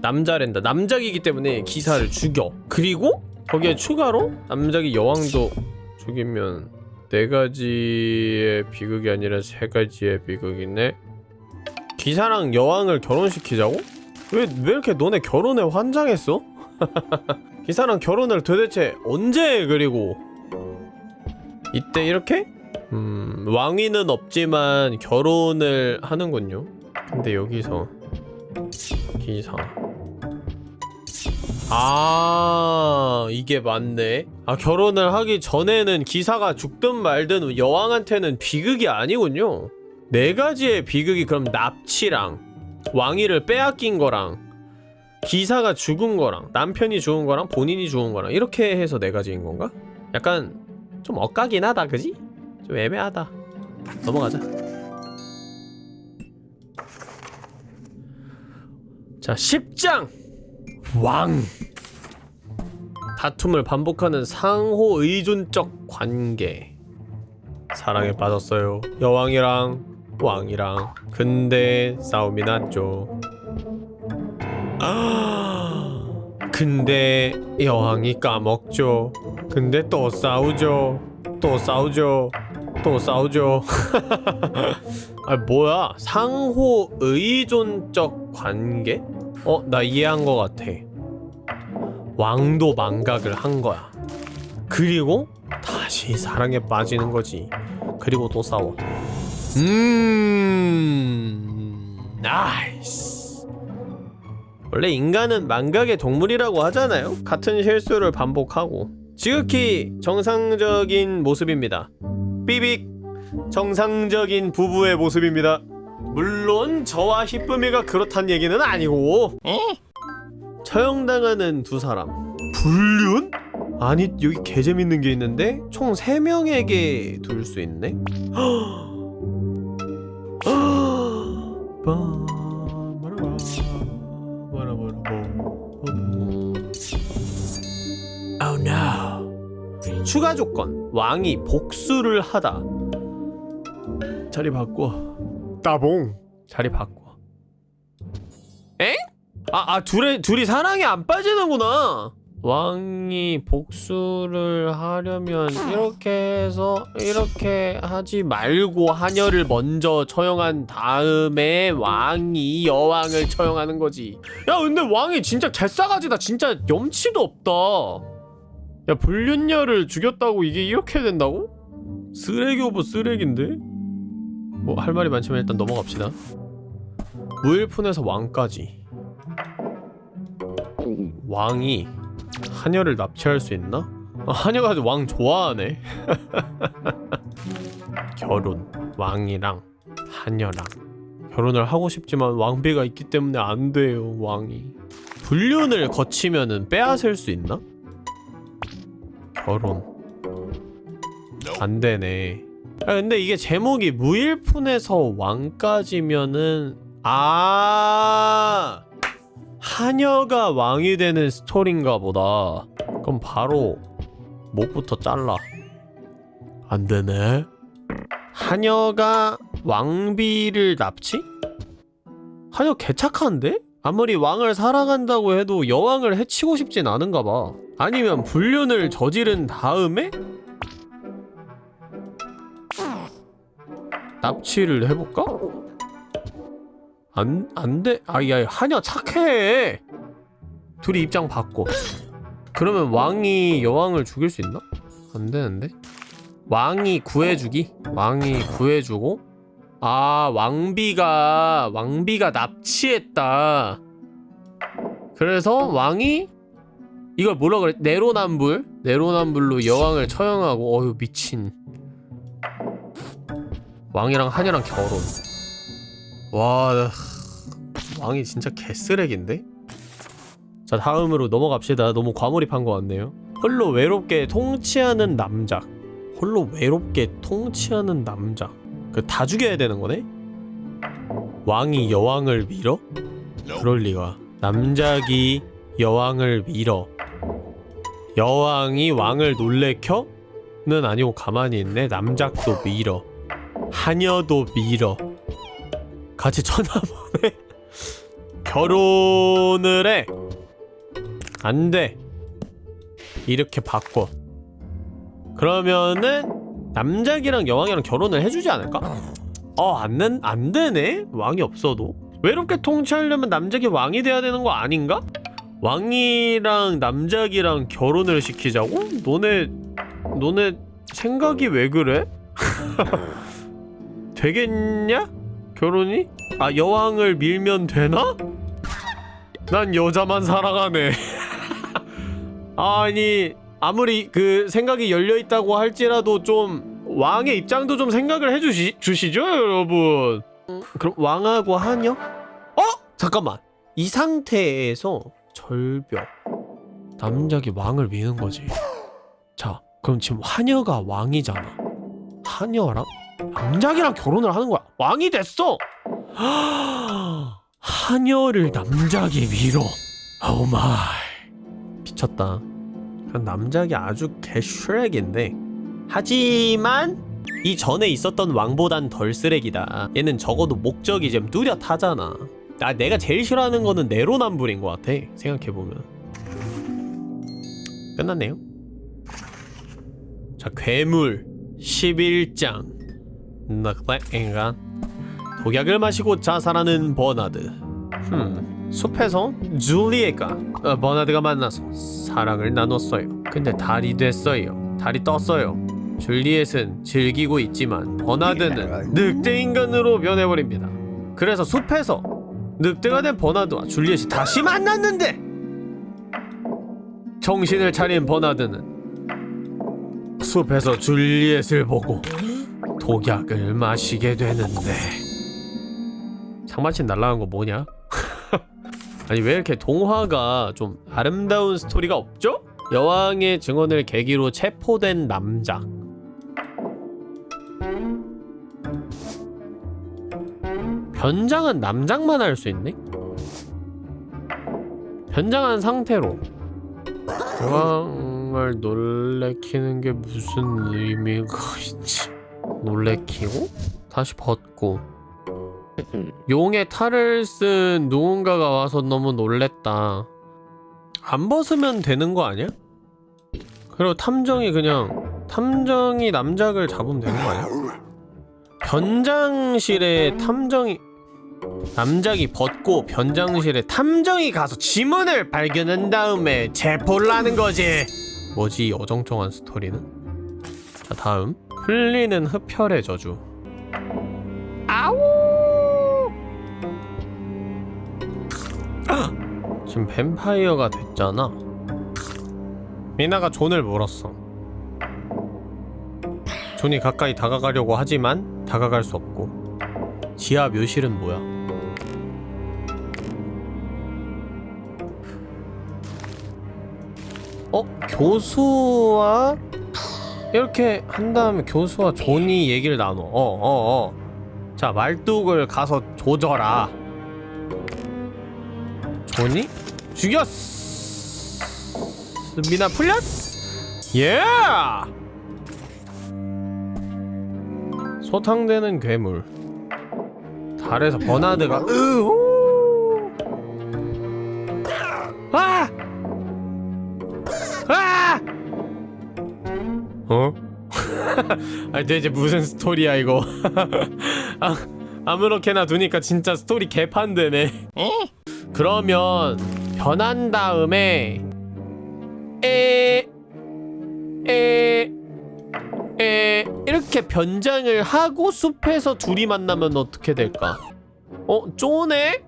남자랜다. 남작이기 때문에 기사를 죽여. 그리고 거기에 추가로 남작이 여왕도 죽이면 네 가지의 비극이 아니라 세 가지의 비극이네. 기사랑 여왕을 결혼시키자고? 왜, 왜 이렇게 너네 결혼에 환장했어? 기사랑 결혼을 도대체 언제 해, 그리고 이때 이렇게? 음 왕위는 없지만 결혼을 하는군요 근데 여기서 기사 아 이게 맞네. 아 결혼을 하기 전에는 기사가 죽든 말든 여왕한테는 비극이 아니군요. 네 가지의 비극이 그럼 납치랑 왕위를 빼앗긴 거랑 기사가 죽은 거랑 남편이 죽은 거랑 본인이 죽은 거랑 이렇게 해서 네 가지인 건가? 약간 좀 엇가긴 하다 그지? 좀 애매하다. 넘어가자. 자 10장 왕. 다툼을 반복하는 상호 의존적 관계. 사랑에 빠졌어요. 여왕이랑 왕이랑. 근데 싸움이 났죠. 아 근데 여왕이 까먹죠. 근데 또 싸우죠. 또 싸우죠. 또 싸우죠. 아 뭐야? 상호 의존적 관계? 어 나 이해한 것 같아 왕도 망각을 한 거야. 그리고 다시 사랑에 빠지는 거지. 그리고 또 싸워. 음 nice. 원래 인간은 망각의 동물이라고 하잖아요. 같은 실수를 반복하고. 지극히 정상적인 모습입니다. 삐빅. 정상적인 부부의 모습입니다. 물론 저와 히쁨이가 그렇단 얘기는 아니고 처형당하는 두 사람 불륜? 아니 여기 개 재밌는 게 있는데 총 3명에게 둘 수 있네? Oh no. 추가 조건 왕이 복수를 하다 자리 바꿔 따봉 자리 바꿔 엥? 아, 아 둘이 둘이 사랑에 안 빠지는구나. 왕이 복수를 하려면 이렇게 해서 이렇게 하지 말고 하녀를 먼저 처형한 다음에 왕이 여왕을 처형하는 거지. 야 근데 왕이 진짜 개싸가지다. 진짜 염치도 없다. 야 불륜녀를 죽였다고 이게 이렇게 된다고? 쓰레기 of 쓰레기인데? 뭐 할 말이 많지만 일단 넘어갑시다. 무일푼에서 왕까지 왕이 하녀를 납치할 수 있나? 아, 하녀가 왕 좋아하네 결혼 왕이랑 하녀랑 결혼을 하고 싶지만 왕비가 있기 때문에 안 돼요 왕이 불륜을 거치면은 빼앗을 수 있나? 결혼 안 되네. 아 근데 이게 제목이 무일푼에서 왕까지면은 아 하녀가 왕이 되는 스토리인가 보다. 그럼 바로 목부터 잘라. 안 되네. 하녀가 왕비를 납치? 하녀 개착한데? 아무리 왕을 사랑한다고 해도 여왕을 해치고 싶진 않은가 봐. 아니면 불륜을 저지른 다음에 납치를 해볼까? 안, 안 돼. 아, 야, 하냐, 착해. 둘이 입장 바꿔. 그러면 왕이 여왕을 죽일 수 있나? 안 되는데? 왕이 구해주기? 왕이 구해주고? 아, 왕비가, 왕비가 납치했다. 그래서 왕이 이걸 뭐라 그래? 내로남불? 내로남불로 여왕을 처형하고 어휴 미친 왕이랑 하녀랑 결혼 와 왕이 진짜 개쓰레기인데? 자 다음으로 넘어갑시다. 너무 과몰입한 것 같네요. 홀로 외롭게 통치하는 남자. 홀로 외롭게 통치하는 남자. 그 다 죽여야 되는 거네? 왕이 여왕을 밀어? 그럴 리가. 남작이 여왕을 밀어. 여왕이 왕을 놀래켜? 는 아니고 가만히 있네. 남작도 밀어. 하녀도 밀어 같이 쳐다보네 결혼을 해 안돼 이렇게 바꿔 그러면은 남작이랑 여왕이랑 결혼을 해주지 않을까? 어, 안, 된- 안 되네? 왕이 없어도? 외롭게 통치하려면 남작이 왕이 돼야 되는 거 아닌가? 왕이랑 남작이랑 결혼을 시키자고? 너네, 너네 생각이 왜 그래? 되겠냐? 결혼이? 아, 여왕을 밀면 되나? 난 여자만 사랑하네. 아니, 아무리 그 생각이 열려있다고 할지라도 좀 왕의 입장도 좀 생각을 해주시, 주시죠, 여러분. 그럼 왕하고 하녀? 어? 잠깐만. 이 상태에서 절벽. 남작이 왕을 미는 거지. 자, 그럼 지금 하녀가 왕이잖아. 하녀랑 남작이랑 결혼을 하는 거야. 왕이 됐어. 하녀를 남작이 밀어. oh my. 미쳤다. 남작이 아주 개쓰렉인데. 하지만 이 전에 있었던 왕보단 덜 쓰레기다. 얘는 적어도 목적이 좀 뚜렷하잖아. 아 내가 제일 싫어하는 거는 내로남불인 것 같아. 생각해 보면. 끝났네요. 자 괴물 11장 늑대인간. 독약을 마시고 자살하는 버나드. 흠 숲에서 줄리에가 어, 버나드가 만나서 사랑을 나눴어요. 근데 달이 됐어요. 달이 떴어요. 줄리엣은 즐기고 있지만 버나드는 늑대인간으로 변해버립니다. 그래서 숲에서 늑대가 된 버나드와 줄리엣이 다시 만났는데 정신을 차린 버나드는 숲에서 줄리엣을 보고 독약을 마시게 되는데 상마신 날라간 거 뭐냐? 아니 왜 이렇게 동화가 좀 아름다운 스토리가 없죠? 여왕의 증언을 계기로 체포된 남자 변장은 남장만 할 수 있네? 변장한 상태로 여왕을 놀래키는 게 무슨 의미가 있지? 놀래키고 다시 벗고 용의 탈을 쓴 누군가가 와서 너무 놀랬다. 안 벗으면 되는 거 아니야? 그리고 탐정이 그냥 탐정이 남작을 잡으면 되는 거 아니야? 변장실에 탐정이 남작이 벗고 변장실에 탐정이 가서 지문을 발견한 다음에 체포를 하는 거지. 뭐지 이 어정쩡한 스토리는? 자 다음 흘리는 흡혈의 저주. 아우. 지금 뱀파이어가 됐잖아. 미나가 존을 물었어. 존이 가까이 다가가려고 하지만 다가갈 수 없고. 지하 묘실은 뭐야? 어? 교수와 이렇게 한 다음에 교수와 존이 얘기를 나눠. 어, 어, 어. 자, 말뚝을 가서 조져라. 존이 죽였어. 미나 풀렸어. 예! 소탕되는 괴물. 달에서 버나드가 으 어? 아니 대체 무슨 스토리야 이거? 아, 아무렇게나 두니까 진짜 스토리 개판되네. 그러면 변한 다음에 에, 에, 에 이렇게 변장을 하고 숲에서 둘이 만나면 어떻게 될까? 어, 쪼네?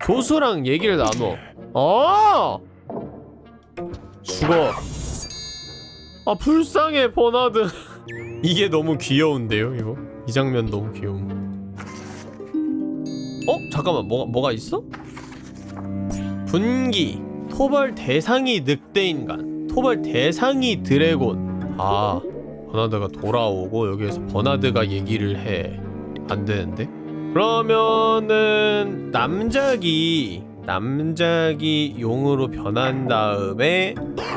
교수랑 얘기를 나눠. 어! 죽어. 아, 불쌍해, 버나드. 이게 너무 귀여운데요, 이거? 이 장면 너무 귀여움. 어? 잠깐만 뭐가 뭐가 있어? 분기 토벌 대상이 늑대인간 토벌 대상이 드래곤 아 버나드가 돌아오고 여기에서 버나드가 얘기를 해 안되는데? 그러면은 남작이 남작이 용으로 변한 다음에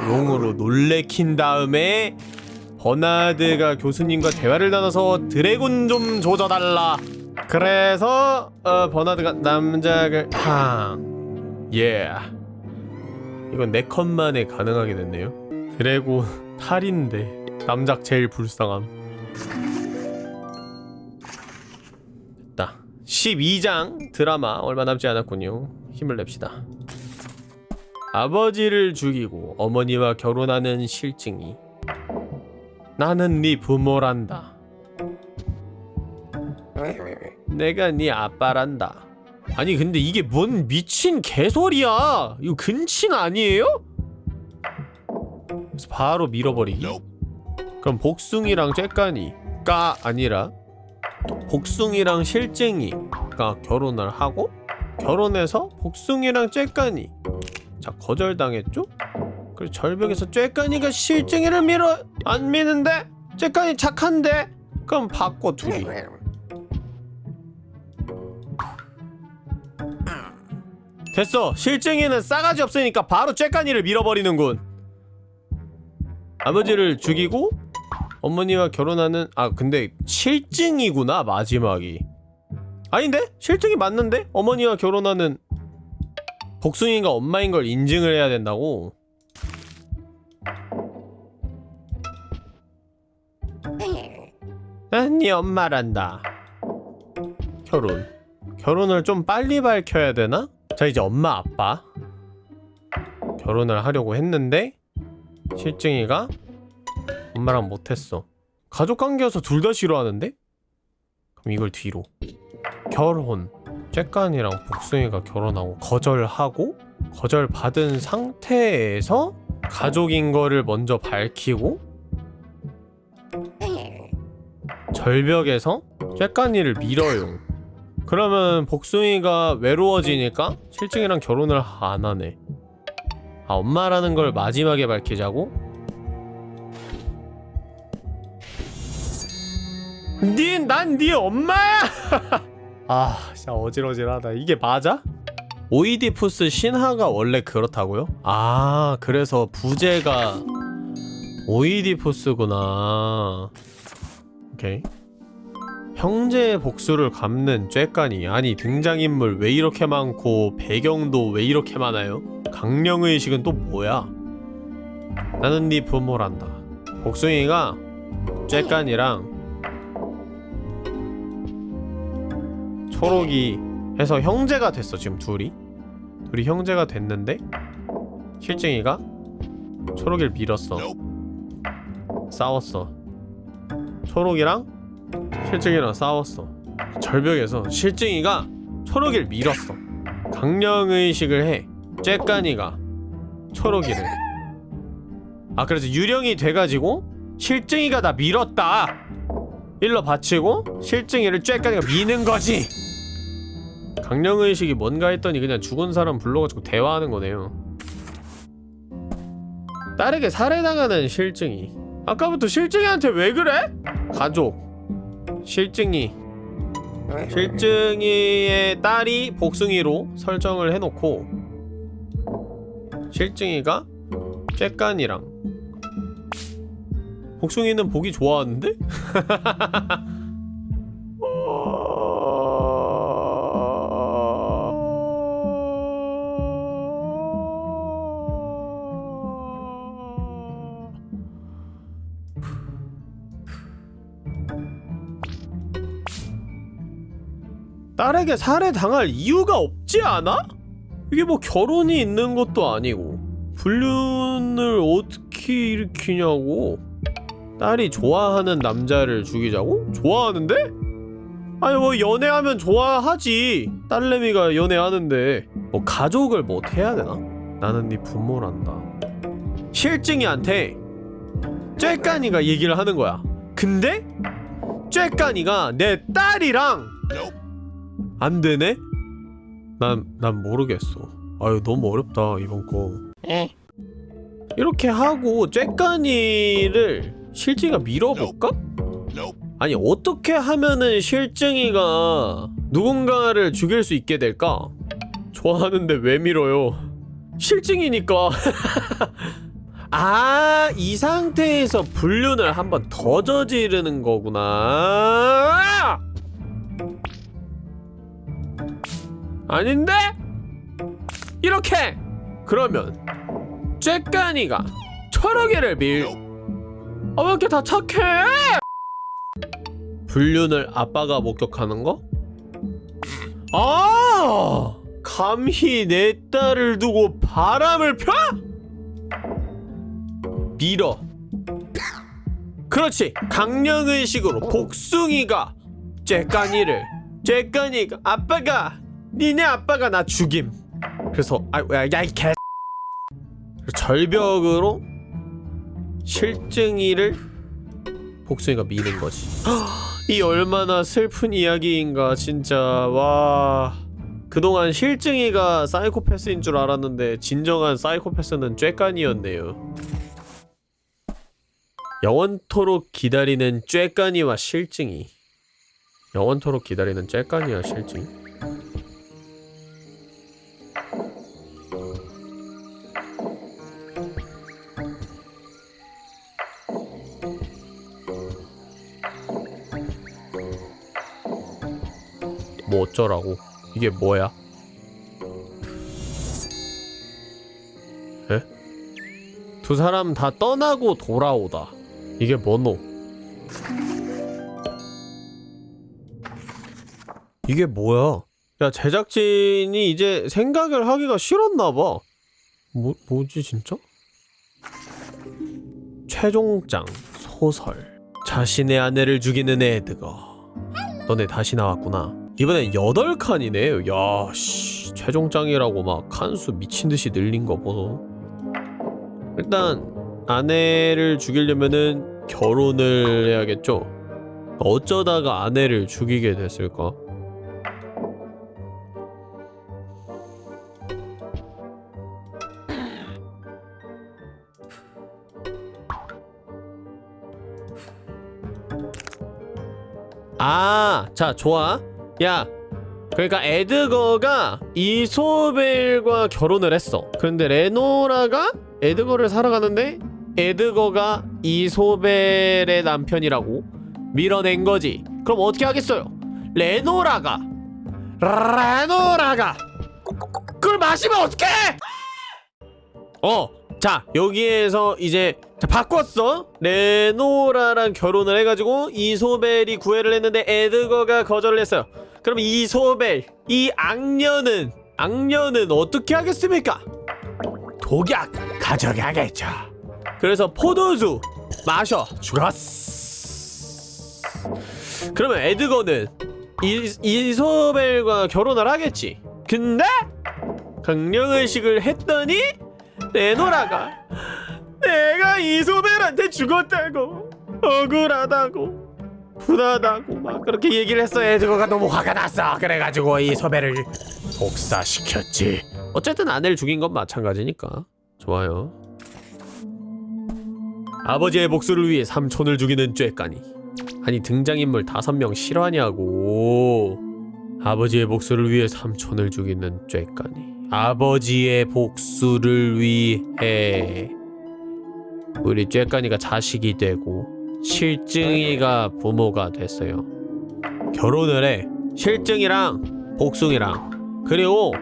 용으로 놀래킨 다음에 버나드가 교수님과 대화를 나눠서 드래곤 좀 조져달라 그래서 어, 버나드가 남작을 탕 예. 이건 네 컷만에 가능하게 됐네요. 드래곤 탈인데 남작 제일 불쌍함. 됐다. 12장 드라마 얼마 남지 않았군요. 힘을 냅시다. 아버지를 죽이고 어머니와 결혼하는 실증이 나는 네 부모란다. 내가 네 아빠란다. 아니 근데 이게 뭔 미친 개소리야? 이거 근친 아니에요? 그래서 바로 밀어버리기. 그럼 복숭이랑 쬐까니가 아니라 복숭이랑 실증이가 결혼을 하고 결혼해서 복숭이랑 쬐까니. 자 거절당했죠? 그리고 절벽에서 쬐까니가 실증이를 밀어 안 미는데? 쬐까니 착한데? 그럼 바꿔 둘이. 됐어. 실증이는 싸가지 없으니까 바로 쬐까니를 밀어버리는군. 아버지를 죽이고 어머니와 결혼하는 아 근데 실증이구나 마지막이 아닌데? 실증이 맞는데? 어머니와 결혼하는 복숭이가 엄마인 걸 인증을 해야 된다고 난네 엄마란다 결혼 결혼을 좀 빨리 밝혀야 되나? 자 이제 엄마 아빠 결혼을 하려고 했는데 실증이가 엄마랑 못했어 가족관계여서 둘 다 싫어하는데? 그럼 이걸 뒤로 결혼 쬐깐이랑 복숭이가 결혼하고 거절하고 거절받은 상태에서 가족인 거를 먼저 밝히고 절벽에서 쬐깐이를 밀어요. 그러면 복숭이가 외로워지니까 실증이랑 결혼을 안 하네. 아 엄마라는 걸 마지막에 밝히자고? 니난네 엄마야! 아 진짜 어질어질하다. 이게 맞아? 오이디푸스 신하가 원래 그렇다고요? 아 그래서 부제가 오이디푸스구나. 오케이. 형제의 복수를 갚는 쬐깐이 아니 등장인물 왜 이렇게 많고 배경도 왜 이렇게 많아요? 강령의식은 또 뭐야? 나는 네 부모란다 복숭이가 쬐깐이랑 초록이 해서 형제가 됐어 지금 둘이. 둘이 형제가 됐는데 실증이가 초록이를 밀었어. 싸웠어. 초록이랑 실증이랑 싸웠어. 절벽에서 실증이가 초록이를 밀었어. 강령의식을 해. 쬐깐이가 초록이를. 아 그래서 유령이 돼가지고 실증이가 나 밀었다. 일러 바치고 실증이를 쬐깐이가 미는 거지 강령의식이 뭔가 했더니 그냥 죽은 사람 불러가지고 대화하는 거네요. 딸에게 살해당하는 실증이. 아까부터 실증이한테 왜 그래? 가족. 실증이. 실증이의 딸이 복숭이로 설정을 해놓고 실증이가 쬐깐이랑. 복숭이는 보기 좋아하는데? 딸에게 살해당할 이유가 없지 않아? 이게 뭐 결혼이 있는 것도 아니고 불륜을 어떻게 일으키냐고 딸이 좋아하는 남자를 죽이자고? 좋아하는데? 아니 뭐 연애하면 좋아하지 딸내미가 연애하는데 뭐 가족을 뭐 해야 되나? 나는 네 부모란다 실증이한테 쬐깐이가 얘기를 하는 거야 근데 쬐깐이가 내 딸이랑 안 되네? 난, 난 모르겠어. 아유, 너무 어렵다, 이번 거. 에. 이렇게 하고, 쬐깐이를 실증이가 밀어볼까? 아니, 어떻게 하면은 실증이가 누군가를 죽일 수 있게 될까? 좋아하는데 왜 밀어요? 실증이니까. 아, 이 상태에서 불륜을 한 번 더 저지르는 거구나. 아닌데? 이렇게! 그러면 쬐깐이가 철학이를 밀... 아 왜 이렇게 다 착해? 불륜을 아빠가 목격하는 거? 아! 감히 내 딸을 두고 바람을 펴? 밀어 그렇지 강령의식으로 복숭이가 쬐깐이를 쬐깐이가 아빠가 니네 아빠가 나 죽임. 그래서 아야이 개. 절벽으로 실증이를 복숭이가 미는 거지. 이 얼마나 슬픈 이야기인가 진짜. 와. 그동안 실증이가 사이코패스인 줄 알았는데 진정한 사이코패스는 쬐깐이었네요. 영원토록 기다리는 쬐깐이와 실증이. 영원토록 기다리는 쬐깐이와 실증이 뭐 어쩌라고 이게 뭐야? 에? 두 사람 다 떠나고 돌아오다 이게 뭐노? 이게 뭐야? 야 제작진이 이제 생각을 하기가 싫었나봐 뭐, 뭐지 진짜? 최종장 소설 자신의 아내를 죽이는 에드거 너네 다시 나왔구나 이번엔 8칸이네 야 씨 최종장이라고 막 칸수 미친듯이 늘린 거 보소 일단 아내를 죽이려면은 결혼을 해야겠죠. 어쩌다가 아내를 죽이게 됐을까? 아, 자, 좋아. 야, 그러니까 에드거가 이소벨과 결혼을 했어. 그런데 레노라가 에드거를 사랑하는데 에드거가 이소벨의 남편이라고 밀어낸 거지. 그럼 어떻게 하겠어요? 레노라가 레노라가 그걸 마시면 어떡해? 어, 자 여기에서 이제 자, 바꿨어. 레노라랑 결혼을 해가지고 이소벨이 구애를 했는데 에드거가 거절을 했어요. 그럼 이소벨 이 악녀는 악녀는 어떻게 하겠습니까? 독약 가져가겠죠. 그래서 포도주 마셔 죽었어. 그러면 에드거는 이, 이소벨과 결혼을 하겠지. 근데 강령의식을 했더니 레노라가 내가 이소벨한테 죽었다고 억울하다고 분하다고 막 그렇게 얘기를 했어. 에드거가 너무 화가 났어. 그래가지고 이소벨을 복사시켰지. 어쨌든 아내를 죽인 건 마찬가지니까. 좋아요. 아버지의 복수를 위해 삼촌을 죽이는 쬐까니. 아니 등장인물 다섯 명 실화냐고. 아버지의 복수를 위해 삼촌을 죽이는 쬐까니 아버지의 복수를 위해. 우리 쬐까니가 자식이 되고 실증이가 부모가 됐어요. 결혼을 해. 실증이랑 복숭이랑. 그리고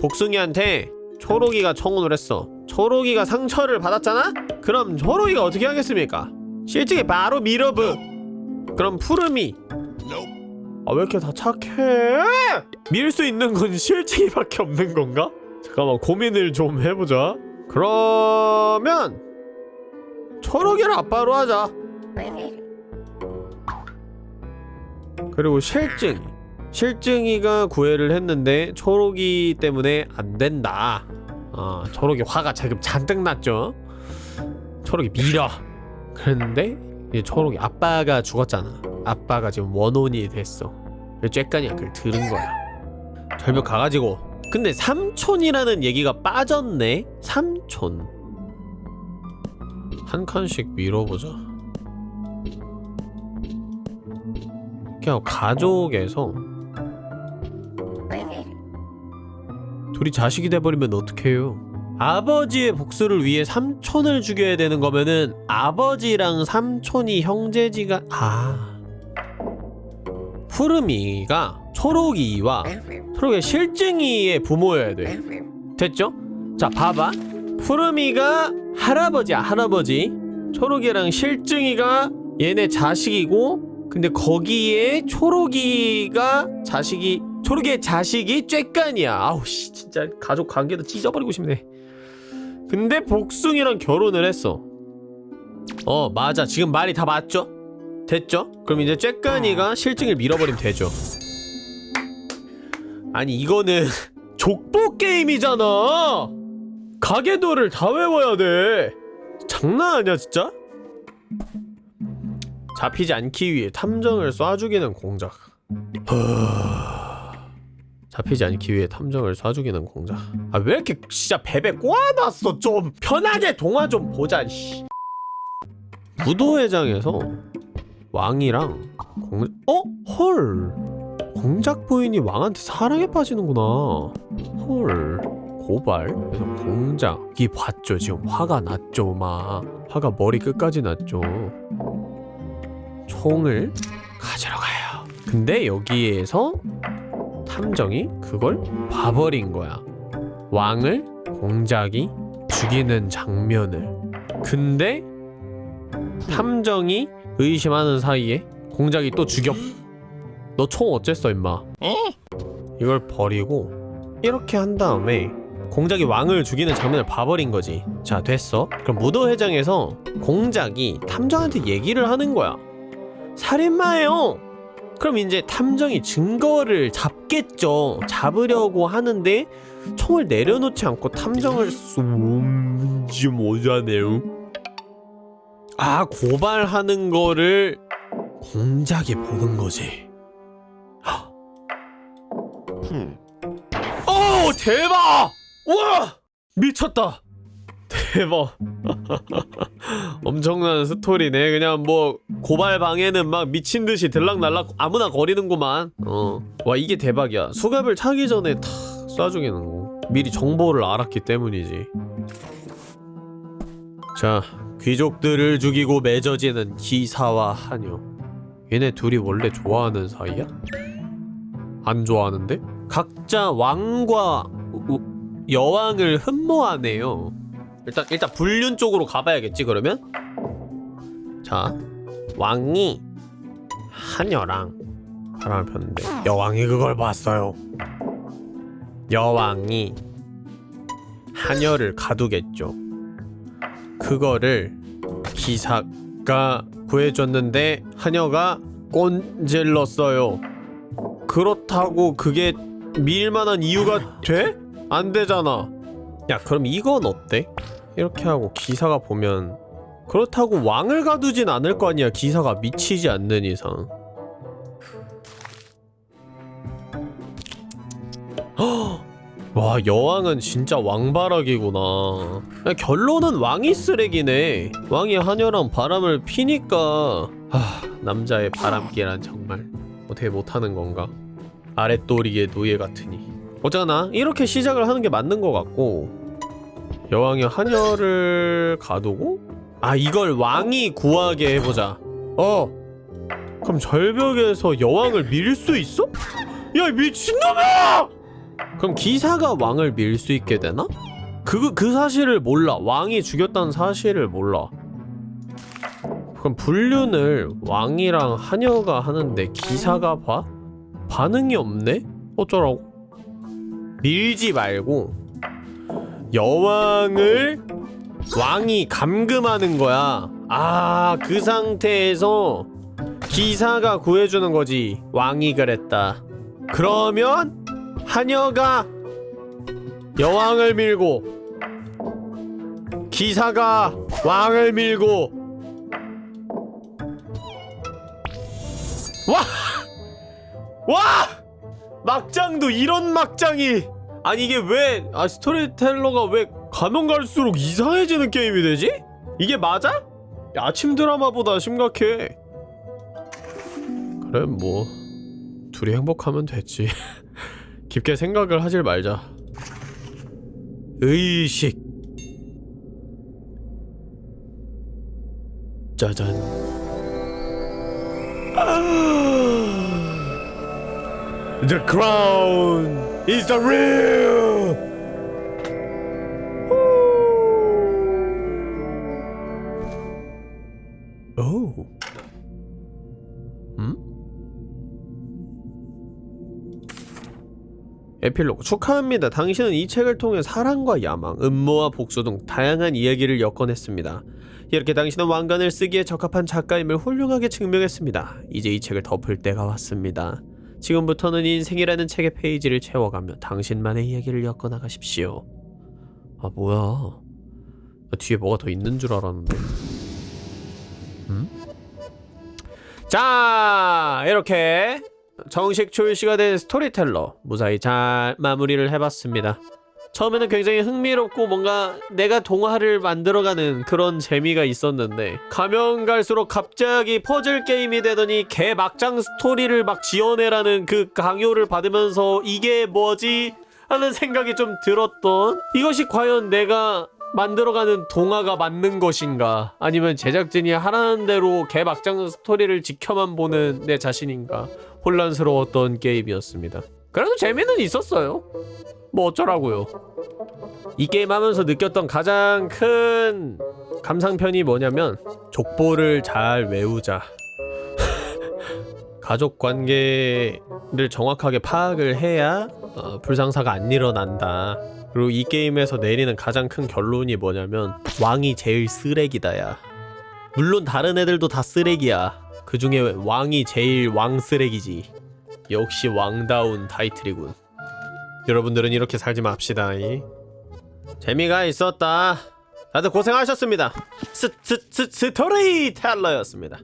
복숭이한테 초록이가 청혼을 했어. 초록이가 상처를 받았잖아? 그럼 초록이가 어떻게 하겠습니까? 실증이 바로 밀어브 그럼 푸름이 아 왜 이렇게 다 착해? 밀 수 있는 건 실증이밖에 없는 건가? 잠깐만 고민을 좀 해보자. 그러면 초록이를 아빠로 하자. 그리고 실증 실증이가 구애를 했는데 초록이 때문에 안 된다. 아 초록이 화가 지금 잔뜩 났죠? 초록이 밀어. 그랬는데 이제 초록이 아빠가 죽었잖아 아빠가 지금 원혼이 됐어. 쬐까니가 그걸 들은 거야. 절벽 가가지고 근데 삼촌이라는 얘기가 빠졌네? 삼촌. 한 칸씩 밀어보자. 그냥 가족에서 둘이 자식이 돼버리면 어떡해요? 아버지의 복수를 위해 삼촌을 죽여야 되는 거면은 아버지랑 삼촌이 형제지가 아 푸르미가 초록이와 초록의 실증이의 부모여야 돼. 됐죠? 자 봐봐. 푸르미가 할아버지야 할아버지. 초록이랑 실증이가 얘네 자식이고 근데 거기에 초록이가 자식이 초록이의 자식이 쬐깐이야. 아우 씨 진짜 가족 관계도 찢어버리고 싶네. 근데 복숭이랑 결혼을 했어. 어 맞아. 지금 말이 다 맞죠? 됐죠? 그럼 이제 쬐깐이가 실증을 밀어버리면 되죠 아니 이거는 족보 게임이잖아 가계도를 다 외워야 돼 장난 아니야 진짜? 잡히지 않기 위해 탐정을 쏴 죽이는 공작 잡히지 않기 위해 탐정을 쏴 죽이는 공작 아 왜 이렇게 진짜 베베 꼬아놨어 좀 편하게 동화 좀 보자 씨. 무도회장에서 왕이랑 공... 어? 헐. 공작 부인이 왕한테 사랑에 빠지는구나. 헐. 고발? 그래서 공작 이 봤죠 지금. 화가 났죠 막 화가 머리 끝까지 났죠. 총을 가지러 가요. 근데 여기에서 탐정이 그걸 봐버린 거야. 왕을 공작이 죽이는 장면을. 근데 탐정이 의심하는 사이에 공작이 또 죽여. 너 총 어쨌어 임마? 이걸 버리고 이렇게 한 다음에 공작이 왕을 죽이는 장면을 봐버린 거지. 자 됐어. 그럼 무도 회장에서 공작이 탐정한테 얘기를 하는 거야. 살인마예요! 그럼 이제 탐정이 증거를 잡겠죠. 잡으려고 하는데 총을 내려놓지 않고 탐정을 쏨 뭔지 모자네요. 아 고발하는 거를 공작에 보는 거지. 오 대박! 와 미쳤다. 대박. 엄청난 스토리네. 그냥 뭐 고발 방에는 막 미친 듯이 들락날락 아무나 거리는구만. 어. 와 이게 대박이야. 수갑을 차기 전에 탁 쏴주기는 거. 미리 정보를 알았기 때문이지. 자, 귀족들을 죽이고 맺어지는 기사와 하녀. 얘네 둘이 원래 좋아하는 사이야? 안 좋아하는데? 각자 왕과 우- 여왕을 흠모하네요. 일단 일단 불륜 쪽으로 가봐야겠지 그러면? 자, 왕이 하녀랑 바람을 폈는데 여왕이 그걸 봤어요. 여왕이 하녀를 가두겠죠. 그거를 기사가 구해줬는데 하녀가 꼰질렀어요. 그렇다고 그게 밀만한 이유가 돼? 안 되잖아. 야 그럼 이건 어때? 이렇게 하고 기사가 보면 그렇다고 왕을 가두진 않을 거 아니야 기사가 미치지 않는 이상 헉! 와 여왕은 진짜 왕바락이구나. 야, 결론은 왕이 쓰레기네. 왕이 하녀랑 바람을 피니까. 하, 남자의 바람기란 정말 어떻게 못하는 건가? 아랫도리의 노예 같으니. 어쩌나 이렇게 시작을 하는 게 맞는 것 같고. 여왕이 하녀를 가두고? 아 이걸 왕이 구하게 해보자. 어 그럼 절벽에서 여왕을 밀 수 있어? 야 미친놈아! 그럼 기사가 왕을 밀 수 있게 되나? 그, 그 사실을 몰라 왕이 죽였다는 사실을 몰라 그럼 불륜을 왕이랑 하녀가 하는데 기사가 봐? 반응이 없네? 어쩌라고? 밀지 말고 여왕을 왕이 감금하는 거야. 아, 그 상태에서 기사가 구해주는 거지. 왕이 그랬다. 그러면 하녀가 여왕을 밀고 기사가 왕을 밀고 와! 와! 막장도 이런 막장이 아니 이게 왜 아 스토리텔러가 왜 가면 갈수록 이상해지는 게임이 되지? 이게 맞아? 야, 아침 드라마보다 심각해 그래 뭐 둘이 행복하면 됐지 깊게 생각을 하질 말자 의식 짜잔 The crown is the real. 에필로그 축하합니다. 당신은 이 책을 통해 사랑과 야망, 음모와 복수 등 다양한 이야기를 엮어냈습니다. 이렇게 당신은 왕관을 쓰기에 적합한 작가임을 훌륭하게 증명했습니다. 이제 이 책을 덮을 때가 왔습니다. 지금부터는 인생이라는 책의 페이지를 채워가며 당신만의 이야기를 엮어나가십시오. 아 뭐야? 나 뒤에 뭐가 더 있는 줄 알았는데. 음? 자 이렇게 정식 출시가 된 스토리텔러 무사히 잘 마무리를 해봤습니다. 처음에는 굉장히 흥미롭고 뭔가 내가 동화를 만들어가는 그런 재미가 있었는데 가면 갈수록 갑자기 퍼즐 게임이 되더니 개 막장 스토리를 막 지어내라는 그 강요를 받으면서 이게 뭐지? 하는 생각이 좀 들었던 이것이 과연 내가 만들어가는 동화가 맞는 것인가 아니면 제작진이 하라는 대로 개 막장 스토리를 지켜만 보는 내 자신인가 혼란스러웠던 게임이었습니다. 그래도 재미는 있었어요. 뭐 어쩌라고요. 이 게임 하면서 느꼈던 가장 큰 감상편이 뭐냐면 족보를 잘 외우자. 가족 관계를 정확하게 파악을 해야 어, 불상사가 안 일어난다. 그리고 이 게임에서 내리는 가장 큰 결론이 뭐냐면 왕이 제일 쓰레기다야. 물론 다른 애들도 다 쓰레기야 그 중에 왕이 제일 왕 쓰레기지 역시 왕다운 타이틀이군 여러분들은 이렇게 살지 맙시다. 이. 재미가 있었다. 다들 고생하셨습니다 스, 스, 스, 스토리텔러였습니다